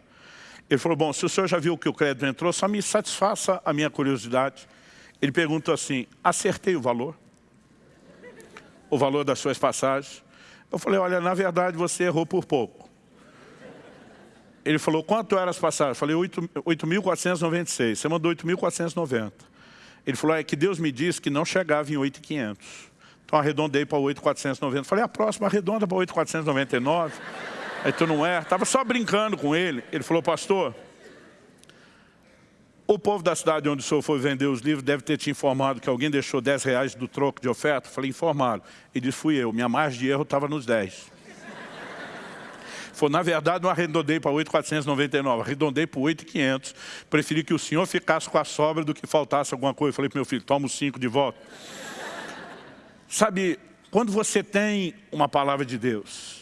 A: Ele falou, bom, se o senhor já viu que o crédito entrou, só me satisfaça a minha curiosidade. Ele perguntou assim, acertei o valor? O valor das suas passagens? Eu falei, olha, na verdade você errou por pouco. Ele falou, quanto eram as passagens? Eu falei, 8.496. Você mandou 8.490. Ele falou, é que Deus me disse que não chegava em 8.500. Então arredondei para 8.490. Falei, a próxima arredonda para 8.499. Aí tu não é. Estava só brincando com ele. Ele falou, pastor, o povo da cidade onde o senhor foi vender os livros deve ter te informado que alguém deixou 10 reais do troco de oferta. falei, informaram. Ele disse, fui eu. Minha margem de erro estava nos 10. Foi, na verdade, não arredondei para 8,499, arredondei para 8,500. Preferi que o senhor ficasse com a sobra do que faltasse alguma coisa. falei para meu filho, toma os 5 de volta. Sabe, quando você tem uma palavra de Deus,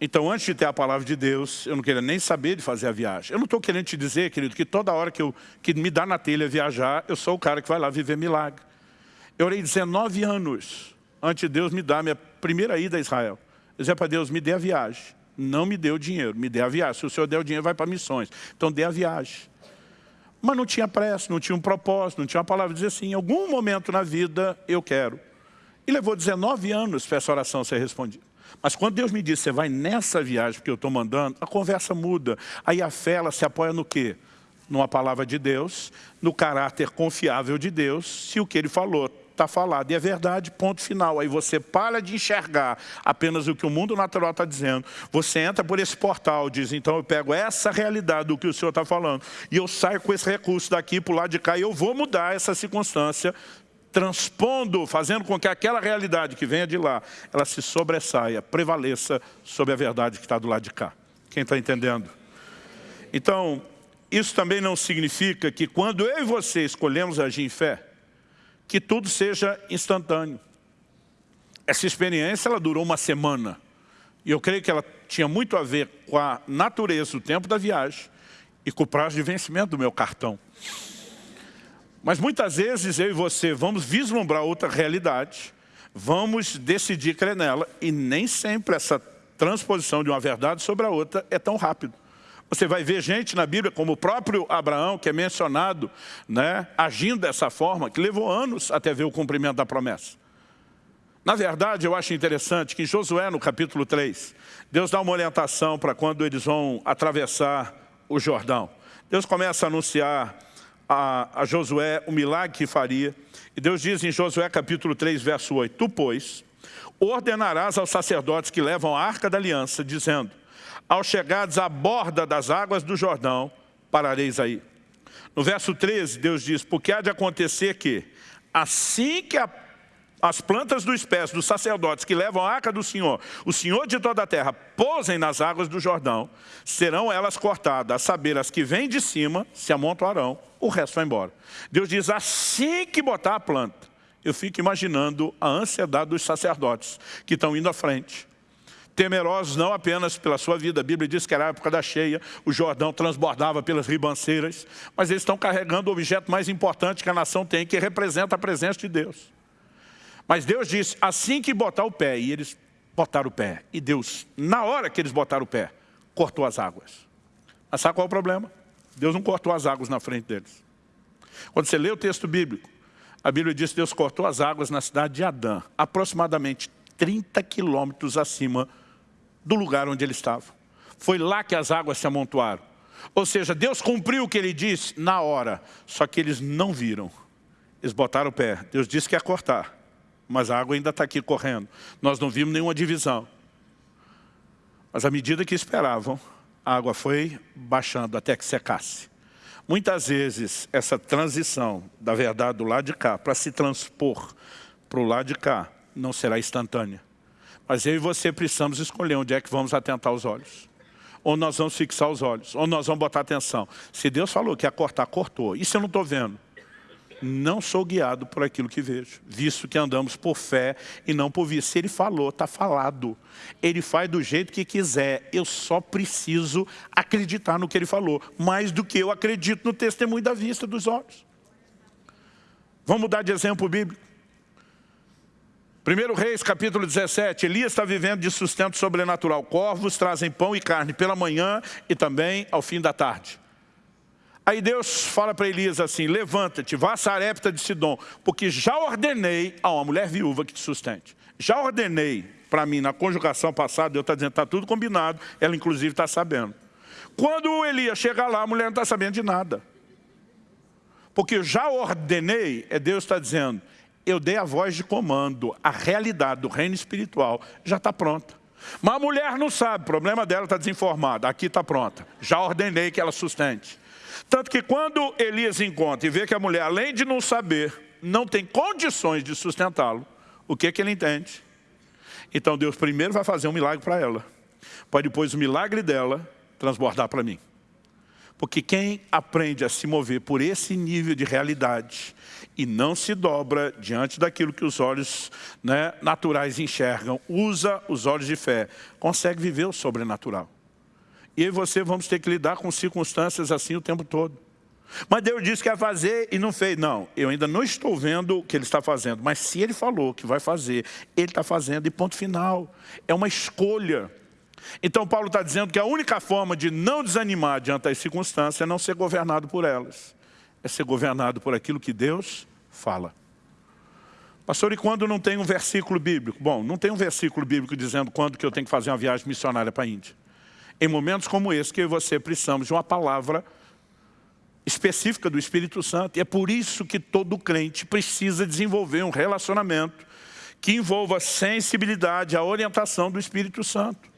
A: então, antes de ter a palavra de Deus, eu não queria nem saber de fazer a viagem. Eu não estou querendo te dizer, querido, que toda hora que, eu, que me dá na telha viajar, eu sou o cara que vai lá viver milagre. Eu orei 19 anos antes de Deus me dar a minha primeira ida a Israel. Eu dizia para Deus, me dê a viagem. Não me dê o dinheiro, me dê a viagem. Se o Senhor der o dinheiro, vai para missões. Então, dê a viagem. Mas não tinha pressa, não tinha um propósito, não tinha uma palavra. Dizer assim, em algum momento na vida, eu quero. E levou 19 anos para essa oração ser respondida. Mas quando Deus me diz, você vai nessa viagem que eu estou mandando, a conversa muda. Aí a fé, ela se apoia no quê? Numa palavra de Deus, no caráter confiável de Deus, se o que Ele falou está falado e é verdade, ponto final. Aí você para de enxergar apenas o que o mundo natural está dizendo. Você entra por esse portal, diz, então eu pego essa realidade do que o Senhor está falando e eu saio com esse recurso daqui para o lado de cá e eu vou mudar essa circunstância transpondo, fazendo com que aquela realidade que venha de lá, ela se sobressaia, prevaleça sobre a verdade que está do lado de cá. Quem está entendendo? Então, isso também não significa que quando eu e você escolhemos agir em fé, que tudo seja instantâneo. Essa experiência ela durou uma semana. E eu creio que ela tinha muito a ver com a natureza, o tempo da viagem e com o prazo de vencimento do meu cartão. Mas muitas vezes eu e você vamos vislumbrar outra realidade, vamos decidir crer nela e nem sempre essa transposição de uma verdade sobre a outra é tão rápido. Você vai ver gente na Bíblia, como o próprio Abraão, que é mencionado, né, agindo dessa forma, que levou anos até ver o cumprimento da promessa. Na verdade, eu acho interessante que em Josué, no capítulo 3, Deus dá uma orientação para quando eles vão atravessar o Jordão. Deus começa a anunciar a, a Josué o milagre que faria. E Deus diz em Josué capítulo 3, verso 8, Tu, pois, ordenarás aos sacerdotes que levam a arca da aliança, dizendo, ao chegares à borda das águas do Jordão, parareis aí. No verso 13, Deus diz, porque há de acontecer que, assim que a as plantas do espécie dos sacerdotes que levam a arca do Senhor, o Senhor de toda a terra, posem nas águas do Jordão, serão elas cortadas, a saber, as que vêm de cima se amontoarão, o resto vai embora. Deus diz, assim que botar a planta, eu fico imaginando a ansiedade dos sacerdotes que estão indo à frente, temerosos não apenas pela sua vida, a Bíblia diz que era a época da cheia, o Jordão transbordava pelas ribanceiras, mas eles estão carregando o objeto mais importante que a nação tem, que representa a presença de Deus. Mas Deus disse, assim que botar o pé, e eles botaram o pé. E Deus, na hora que eles botaram o pé, cortou as águas. Mas sabe qual é o problema? Deus não cortou as águas na frente deles. Quando você lê o texto bíblico, a Bíblia diz que Deus cortou as águas na cidade de Adã, aproximadamente 30 quilômetros acima do lugar onde eles estavam. Foi lá que as águas se amontoaram. Ou seja, Deus cumpriu o que Ele disse na hora, só que eles não viram. Eles botaram o pé. Deus disse que ia cortar mas a água ainda está aqui correndo. Nós não vimos nenhuma divisão. Mas à medida que esperavam, a água foi baixando até que secasse. Muitas vezes, essa transição da verdade do lado de cá para se transpor para o lado de cá não será instantânea. Mas eu e você precisamos escolher onde é que vamos atentar os olhos. Ou nós vamos fixar os olhos, ou nós vamos botar atenção. Se Deus falou que ia cortar, cortou. Isso eu não estou vendo não sou guiado por aquilo que vejo, visto que andamos por fé e não por vista. Se ele falou, está falado. Ele faz do jeito que quiser, eu só preciso acreditar no que ele falou, mais do que eu acredito no testemunho da vista dos olhos. Vamos mudar de exemplo bíblico. 1 Reis, capítulo 17, Elias está vivendo de sustento sobrenatural. Corvos trazem pão e carne pela manhã e também ao fim da tarde. Aí Deus fala para Elias assim, levanta-te, vá a Sarepta de Sidom, porque já ordenei a uma mulher viúva que te sustente. Já ordenei para mim, na conjugação passada, Deus está dizendo, está tudo combinado, ela inclusive está sabendo. Quando Elias chega lá, a mulher não está sabendo de nada. Porque já ordenei, é Deus está dizendo, eu dei a voz de comando, a realidade do reino espiritual já está pronta. Mas a mulher não sabe, o problema dela está desinformada, aqui está pronta. Já ordenei que ela sustente. Tanto que quando Elias encontra e vê que a mulher, além de não saber, não tem condições de sustentá-lo, o que, que ele entende? Então Deus primeiro vai fazer um milagre para ela, para depois o milagre dela transbordar para mim. Porque quem aprende a se mover por esse nível de realidade e não se dobra diante daquilo que os olhos né, naturais enxergam, usa os olhos de fé, consegue viver o sobrenatural. E eu e você vamos ter que lidar com circunstâncias assim o tempo todo. Mas Deus disse que ia fazer e não fez. Não, eu ainda não estou vendo o que Ele está fazendo. Mas se Ele falou que vai fazer, Ele está fazendo e ponto final. É uma escolha. Então Paulo está dizendo que a única forma de não desanimar diante das circunstâncias é não ser governado por elas. É ser governado por aquilo que Deus fala. Pastor, e quando não tem um versículo bíblico? Bom, não tem um versículo bíblico dizendo quando que eu tenho que fazer uma viagem missionária para a Índia. Em momentos como esse que eu e você precisamos de uma palavra específica do Espírito Santo. E é por isso que todo crente precisa desenvolver um relacionamento que envolva a sensibilidade, a orientação do Espírito Santo.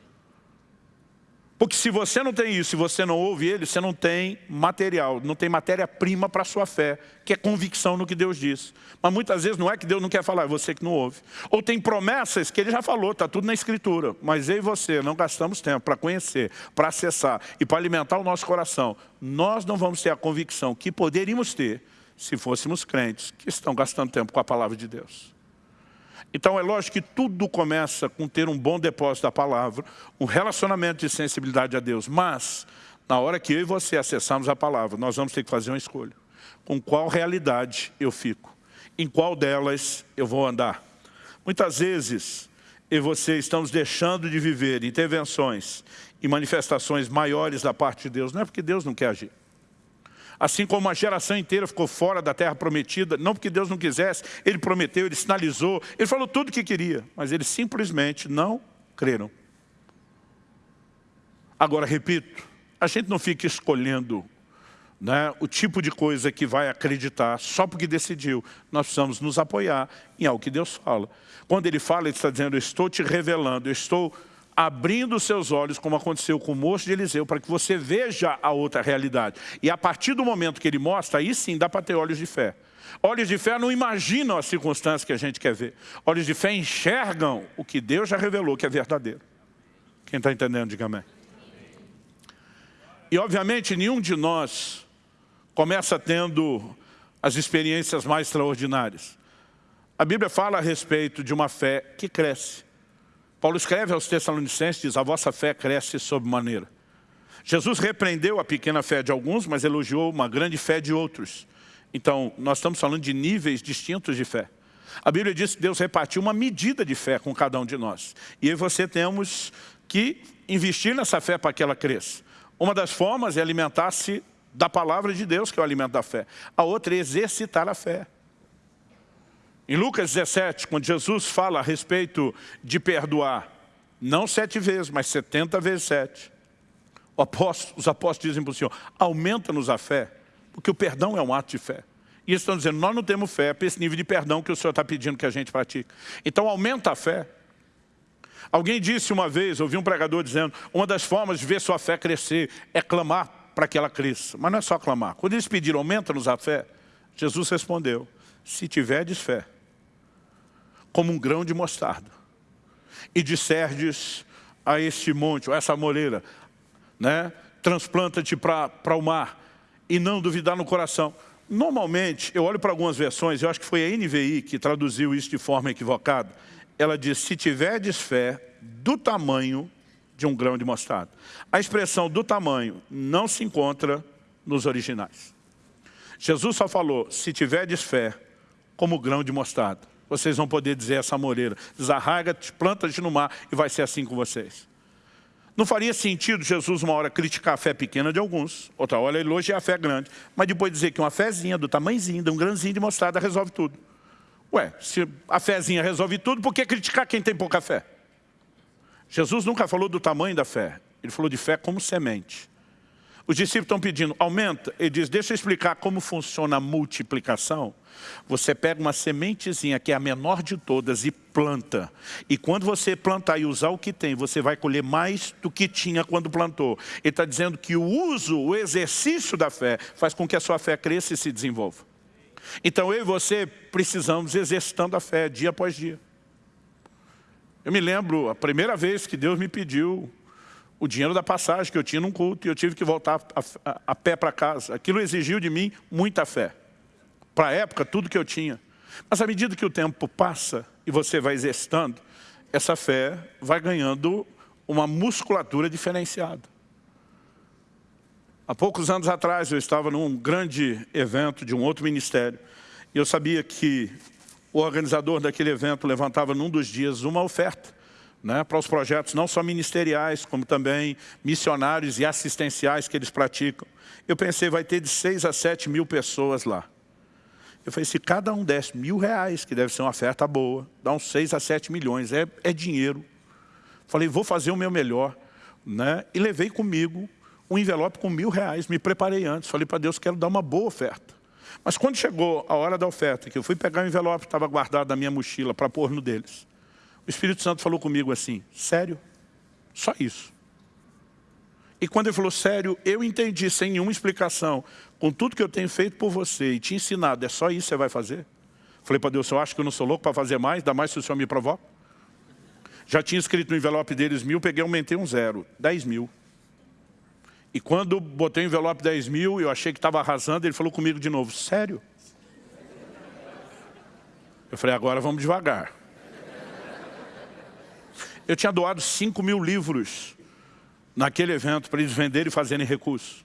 A: Porque se você não tem isso, se você não ouve ele, você não tem material, não tem matéria-prima para a sua fé, que é convicção no que Deus diz. Mas muitas vezes não é que Deus não quer falar, é você que não ouve. Ou tem promessas que ele já falou, está tudo na Escritura. Mas eu e você não gastamos tempo para conhecer, para acessar e para alimentar o nosso coração. Nós não vamos ter a convicção que poderíamos ter se fôssemos crentes que estão gastando tempo com a palavra de Deus. Então é lógico que tudo começa com ter um bom depósito da palavra, um relacionamento de sensibilidade a Deus. Mas, na hora que eu e você acessarmos a palavra, nós vamos ter que fazer uma escolha. Com qual realidade eu fico? Em qual delas eu vou andar? Muitas vezes, eu e você estamos deixando de viver intervenções e manifestações maiores da parte de Deus. Não é porque Deus não quer agir assim como uma geração inteira ficou fora da terra prometida, não porque Deus não quisesse, Ele prometeu, Ele sinalizou, Ele falou tudo o que queria, mas eles simplesmente não creram. Agora, repito, a gente não fica escolhendo né, o tipo de coisa que vai acreditar só porque decidiu. Nós precisamos nos apoiar em algo que Deus fala. Quando Ele fala, Ele está dizendo, eu estou te revelando, eu estou abrindo seus olhos, como aconteceu com o moço de Eliseu, para que você veja a outra realidade. E a partir do momento que ele mostra, aí sim dá para ter olhos de fé. Olhos de fé não imaginam as circunstâncias que a gente quer ver. Olhos de fé enxergam o que Deus já revelou que é verdadeiro. Quem está entendendo, diga amém. E obviamente nenhum de nós começa tendo as experiências mais extraordinárias. A Bíblia fala a respeito de uma fé que cresce. Paulo escreve aos Tessalonicenses, diz, a vossa fé cresce sob maneira. Jesus repreendeu a pequena fé de alguns, mas elogiou uma grande fé de outros. Então, nós estamos falando de níveis distintos de fé. A Bíblia diz que Deus repartiu uma medida de fé com cada um de nós. E você temos que investir nessa fé para que ela cresça. Uma das formas é alimentar-se da palavra de Deus, que é o alimento da fé. A outra é exercitar a fé. Em Lucas 17, quando Jesus fala a respeito de perdoar, não sete vezes, mas setenta vezes sete, apóstolo, os apóstolos dizem para o Senhor, aumenta-nos a fé, porque o perdão é um ato de fé. E eles estão dizendo, nós não temos fé para esse nível de perdão que o Senhor está pedindo que a gente pratique. Então aumenta a fé. Alguém disse uma vez, ouvi um pregador dizendo, uma das formas de ver sua fé crescer é clamar para que ela cresça. Mas não é só clamar. Quando eles pediram, aumenta-nos a fé, Jesus respondeu, se tiverdes fé, como um grão de mostarda. E disserdes a este monte, ou essa moreira, né? transplanta-te para o mar, e não duvidar no coração. Normalmente, eu olho para algumas versões, eu acho que foi a NVI que traduziu isso de forma equivocada. Ela diz, se tiverdes fé do tamanho de um grão de mostarda. A expressão do tamanho não se encontra nos originais. Jesus só falou, se tiverdes fé como grão de mostarda vocês vão poder dizer essa moreira, desarraiga-te, planta-te no mar e vai ser assim com vocês. Não faria sentido Jesus uma hora criticar a fé pequena de alguns, outra hora elogiar a fé grande, mas depois dizer que uma fezinha do tamanhozinho, de um grãozinho de mostarda resolve tudo. Ué, se a fezinha resolve tudo, por que criticar quem tem pouca fé? Jesus nunca falou do tamanho da fé, ele falou de fé como semente. Os discípulos estão pedindo, aumenta. Ele diz, deixa eu explicar como funciona a multiplicação. Você pega uma sementezinha, que é a menor de todas, e planta. E quando você plantar e usar o que tem, você vai colher mais do que tinha quando plantou. Ele está dizendo que o uso, o exercício da fé, faz com que a sua fé cresça e se desenvolva. Então eu e você precisamos exercitando a fé dia após dia. Eu me lembro a primeira vez que Deus me pediu o dinheiro da passagem que eu tinha num culto e eu tive que voltar a, a, a pé para casa. Aquilo exigiu de mim muita fé. Para a época, tudo que eu tinha. Mas à medida que o tempo passa e você vai exercitando, essa fé vai ganhando uma musculatura diferenciada. Há poucos anos atrás eu estava num grande evento de um outro ministério e eu sabia que o organizador daquele evento levantava num dos dias uma oferta né, para os projetos não só ministeriais, como também missionários e assistenciais que eles praticam. Eu pensei, vai ter de 6 a 7 mil pessoas lá. Eu falei, se cada um desse mil reais, que deve ser uma oferta boa, dá uns 6 a 7 milhões, é, é dinheiro. Falei, vou fazer o meu melhor. Né? E levei comigo um envelope com mil reais, me preparei antes. Falei para Deus, quero dar uma boa oferta. Mas quando chegou a hora da oferta, que eu fui pegar o envelope que estava guardado na minha mochila para pôr no deles, o Espírito Santo falou comigo assim, sério? Só isso. E quando ele falou, sério, eu entendi sem nenhuma explicação, com tudo que eu tenho feito por você e te ensinado, é só isso que você vai fazer? Falei para Deus, eu acho que eu não sou louco para fazer mais, ainda mais se o Senhor me provoca. Já tinha escrito no envelope deles mil, peguei aumentei um zero, dez mil. E quando botei o envelope dez mil, eu achei que estava arrasando, ele falou comigo de novo, sério? Eu falei, agora vamos devagar. Eu tinha doado cinco mil livros naquele evento para eles venderem e fazerem recursos.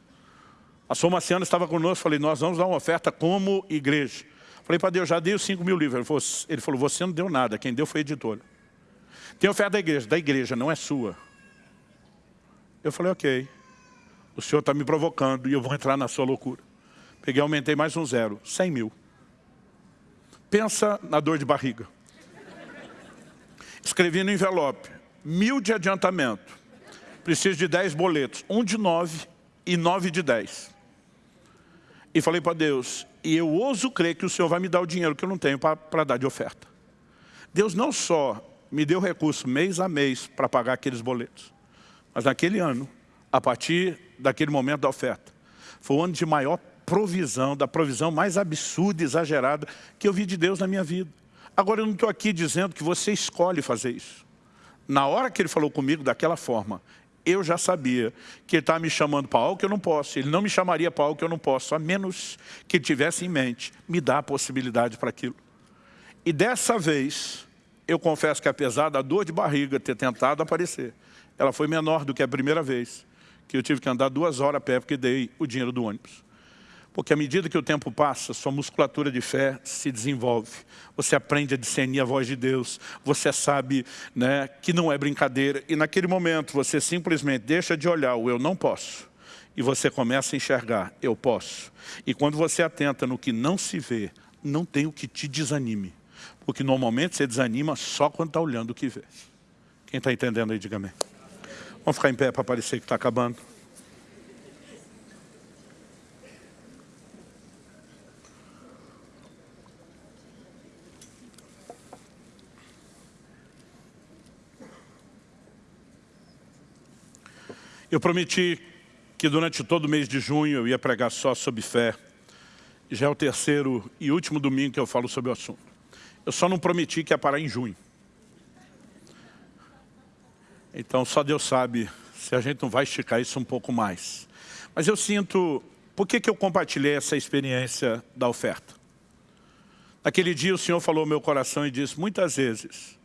A: A Somaciana estava conosco, falei, nós vamos dar uma oferta como igreja. Falei para Deus, já dei os 5 mil livros. Ele falou, ele falou, você não deu nada, quem deu foi a editora. Tem oferta da igreja, da igreja, não é sua. Eu falei, ok, o senhor está me provocando e eu vou entrar na sua loucura. Peguei, aumentei mais um zero, 100 mil. Pensa na dor de barriga. Escrevi no envelope, mil de adiantamento preciso de 10 boletos, um de 9 e 9 de 10. E falei para Deus, e eu ouso crer que o Senhor vai me dar o dinheiro que eu não tenho para dar de oferta. Deus não só me deu recurso mês a mês para pagar aqueles boletos, mas naquele ano, a partir daquele momento da oferta, foi o ano de maior provisão, da provisão mais absurda e exagerada que eu vi de Deus na minha vida. Agora eu não estou aqui dizendo que você escolhe fazer isso. Na hora que ele falou comigo daquela forma, eu já sabia que ele estava me chamando para algo que eu não posso. Ele não me chamaria para algo que eu não posso, a menos que ele tivesse em mente me dar a possibilidade para aquilo. E dessa vez, eu confesso que apesar da dor de barriga ter tentado aparecer, ela foi menor do que a primeira vez, que eu tive que andar duas horas a pé porque dei o dinheiro do ônibus. Porque à medida que o tempo passa, sua musculatura de fé se desenvolve. Você aprende a discernir a voz de Deus. Você sabe né, que não é brincadeira. E naquele momento você simplesmente deixa de olhar o eu não posso. E você começa a enxergar, eu posso. E quando você atenta no que não se vê, não tem o que te desanime. Porque normalmente você desanima só quando está olhando o que vê. Quem está entendendo aí, diga amém. Vamos ficar em pé para parecer que está acabando. Eu prometi que durante todo o mês de junho eu ia pregar só sobre fé. Já é o terceiro e último domingo que eu falo sobre o assunto. Eu só não prometi que ia parar em junho. Então só Deus sabe se a gente não vai esticar isso um pouco mais. Mas eu sinto, por que, que eu compartilhei essa experiência da oferta? Naquele dia o Senhor falou ao meu coração e disse, muitas vezes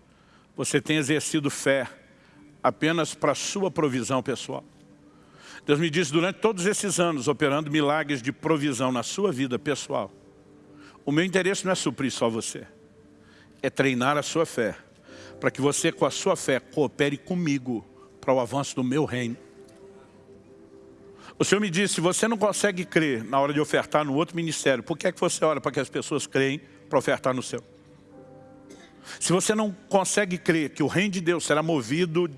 A: você tem exercido fé apenas para sua provisão pessoal. Deus me disse, durante todos esses anos, operando milagres de provisão na sua vida pessoal, o meu interesse não é suprir só você, é treinar a sua fé, para que você, com a sua fé, coopere comigo para o avanço do meu reino. O Senhor me disse, se você não consegue crer na hora de ofertar no outro ministério, por que é que você ora para que as pessoas creem para ofertar no seu? Se você não consegue crer que o reino de Deus será movido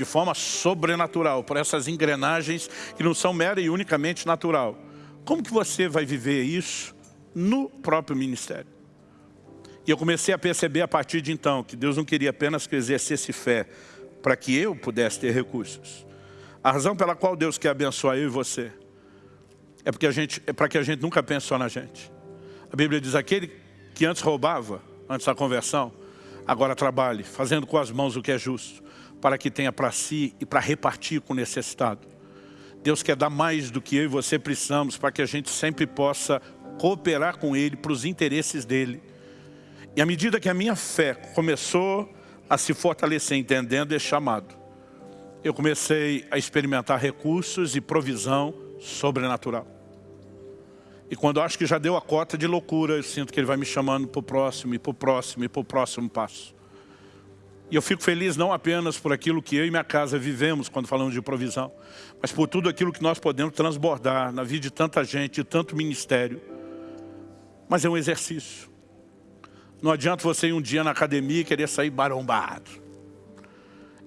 A: de forma sobrenatural, por essas engrenagens que não são mera e unicamente natural. Como que você vai viver isso no próprio ministério? E eu comecei a perceber a partir de então que Deus não queria apenas que eu exercesse fé para que eu pudesse ter recursos. A razão pela qual Deus quer abençoar eu e você é, porque a gente, é para que a gente nunca pense só na gente. A Bíblia diz, aquele que antes roubava, antes da conversão, agora trabalhe, fazendo com as mãos o que é justo para que tenha para si e para repartir com o necessitado. Deus quer dar mais do que eu e você precisamos para que a gente sempre possa cooperar com Ele para os interesses dEle. E à medida que a minha fé começou a se fortalecer entendendo esse chamado, eu comecei a experimentar recursos e provisão sobrenatural. E quando eu acho que já deu a cota de loucura, eu sinto que Ele vai me chamando para o próximo, e para o próximo, e para o próximo passo. E eu fico feliz não apenas por aquilo que eu e minha casa vivemos quando falamos de provisão, mas por tudo aquilo que nós podemos transbordar na vida de tanta gente, de tanto ministério, Mas é um exercício. Não adianta você ir um dia na academia e querer sair barombado.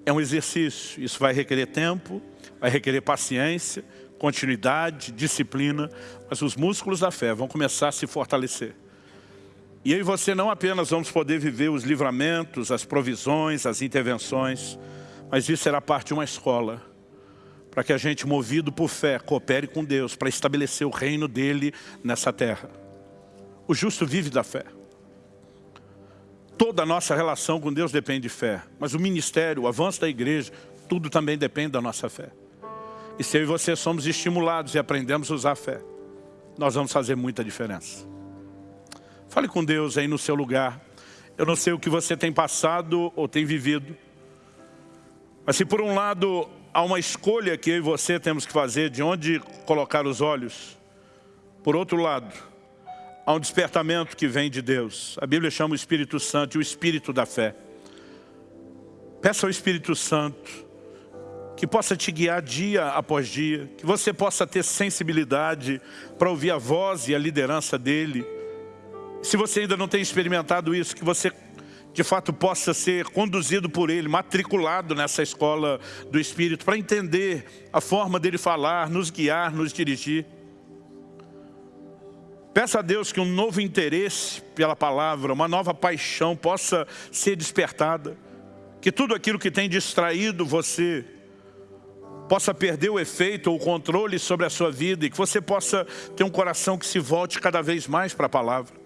A: É um exercício. Isso vai requerer tempo, vai requerer paciência, continuidade, disciplina. Mas os músculos da fé vão começar a se fortalecer. E eu e você não apenas vamos poder viver os livramentos, as provisões, as intervenções, mas isso será parte de uma escola, para que a gente, movido por fé, coopere com Deus, para estabelecer o reino dEle nessa terra. O justo vive da fé. Toda a nossa relação com Deus depende de fé, mas o ministério, o avanço da igreja, tudo também depende da nossa fé. E se eu e você somos estimulados e aprendemos a usar a fé, nós vamos fazer muita diferença. Fale com Deus aí no seu lugar. Eu não sei o que você tem passado ou tem vivido. Mas se por um lado há uma escolha que eu e você temos que fazer de onde colocar os olhos, por outro lado, há um despertamento que vem de Deus. A Bíblia chama o Espírito Santo, o Espírito da fé. Peça ao Espírito Santo que possa te guiar dia após dia, que você possa ter sensibilidade para ouvir a voz e a liderança dEle, se você ainda não tem experimentado isso, que você de fato possa ser conduzido por Ele, matriculado nessa escola do Espírito, para entender a forma dele falar, nos guiar, nos dirigir. Peça a Deus que um novo interesse pela palavra, uma nova paixão possa ser despertada. Que tudo aquilo que tem distraído você possa perder o efeito ou o controle sobre a sua vida e que você possa ter um coração que se volte cada vez mais para a palavra.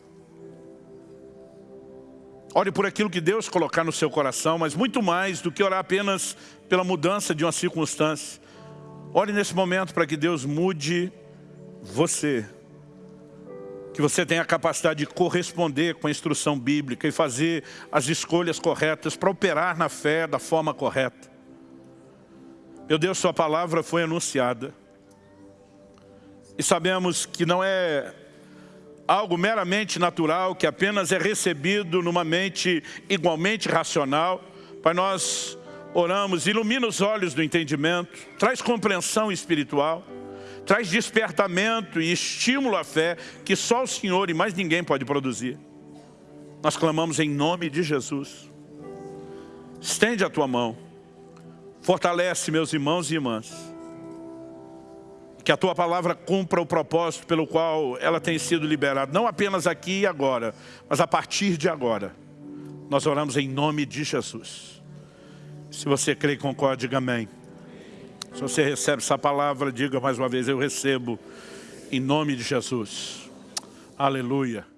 A: Ore por aquilo que Deus colocar no seu coração, mas muito mais do que orar apenas pela mudança de uma circunstância. Ore nesse momento para que Deus mude você. Que você tenha a capacidade de corresponder com a instrução bíblica e fazer as escolhas corretas para operar na fé da forma correta. Meu Deus, sua palavra foi anunciada. E sabemos que não é algo meramente natural, que apenas é recebido numa mente igualmente racional. Pai, nós oramos, ilumina os olhos do entendimento, traz compreensão espiritual, traz despertamento e estímulo à fé que só o Senhor e mais ninguém pode produzir. Nós clamamos em nome de Jesus. Estende a tua mão, fortalece meus irmãos e irmãs que a Tua palavra cumpra o propósito pelo qual ela tem sido liberada, não apenas aqui e agora, mas a partir de agora. Nós oramos em nome de Jesus. Se você crê e concorda, diga amém. Se você recebe essa palavra, diga mais uma vez, eu recebo em nome de Jesus. Aleluia.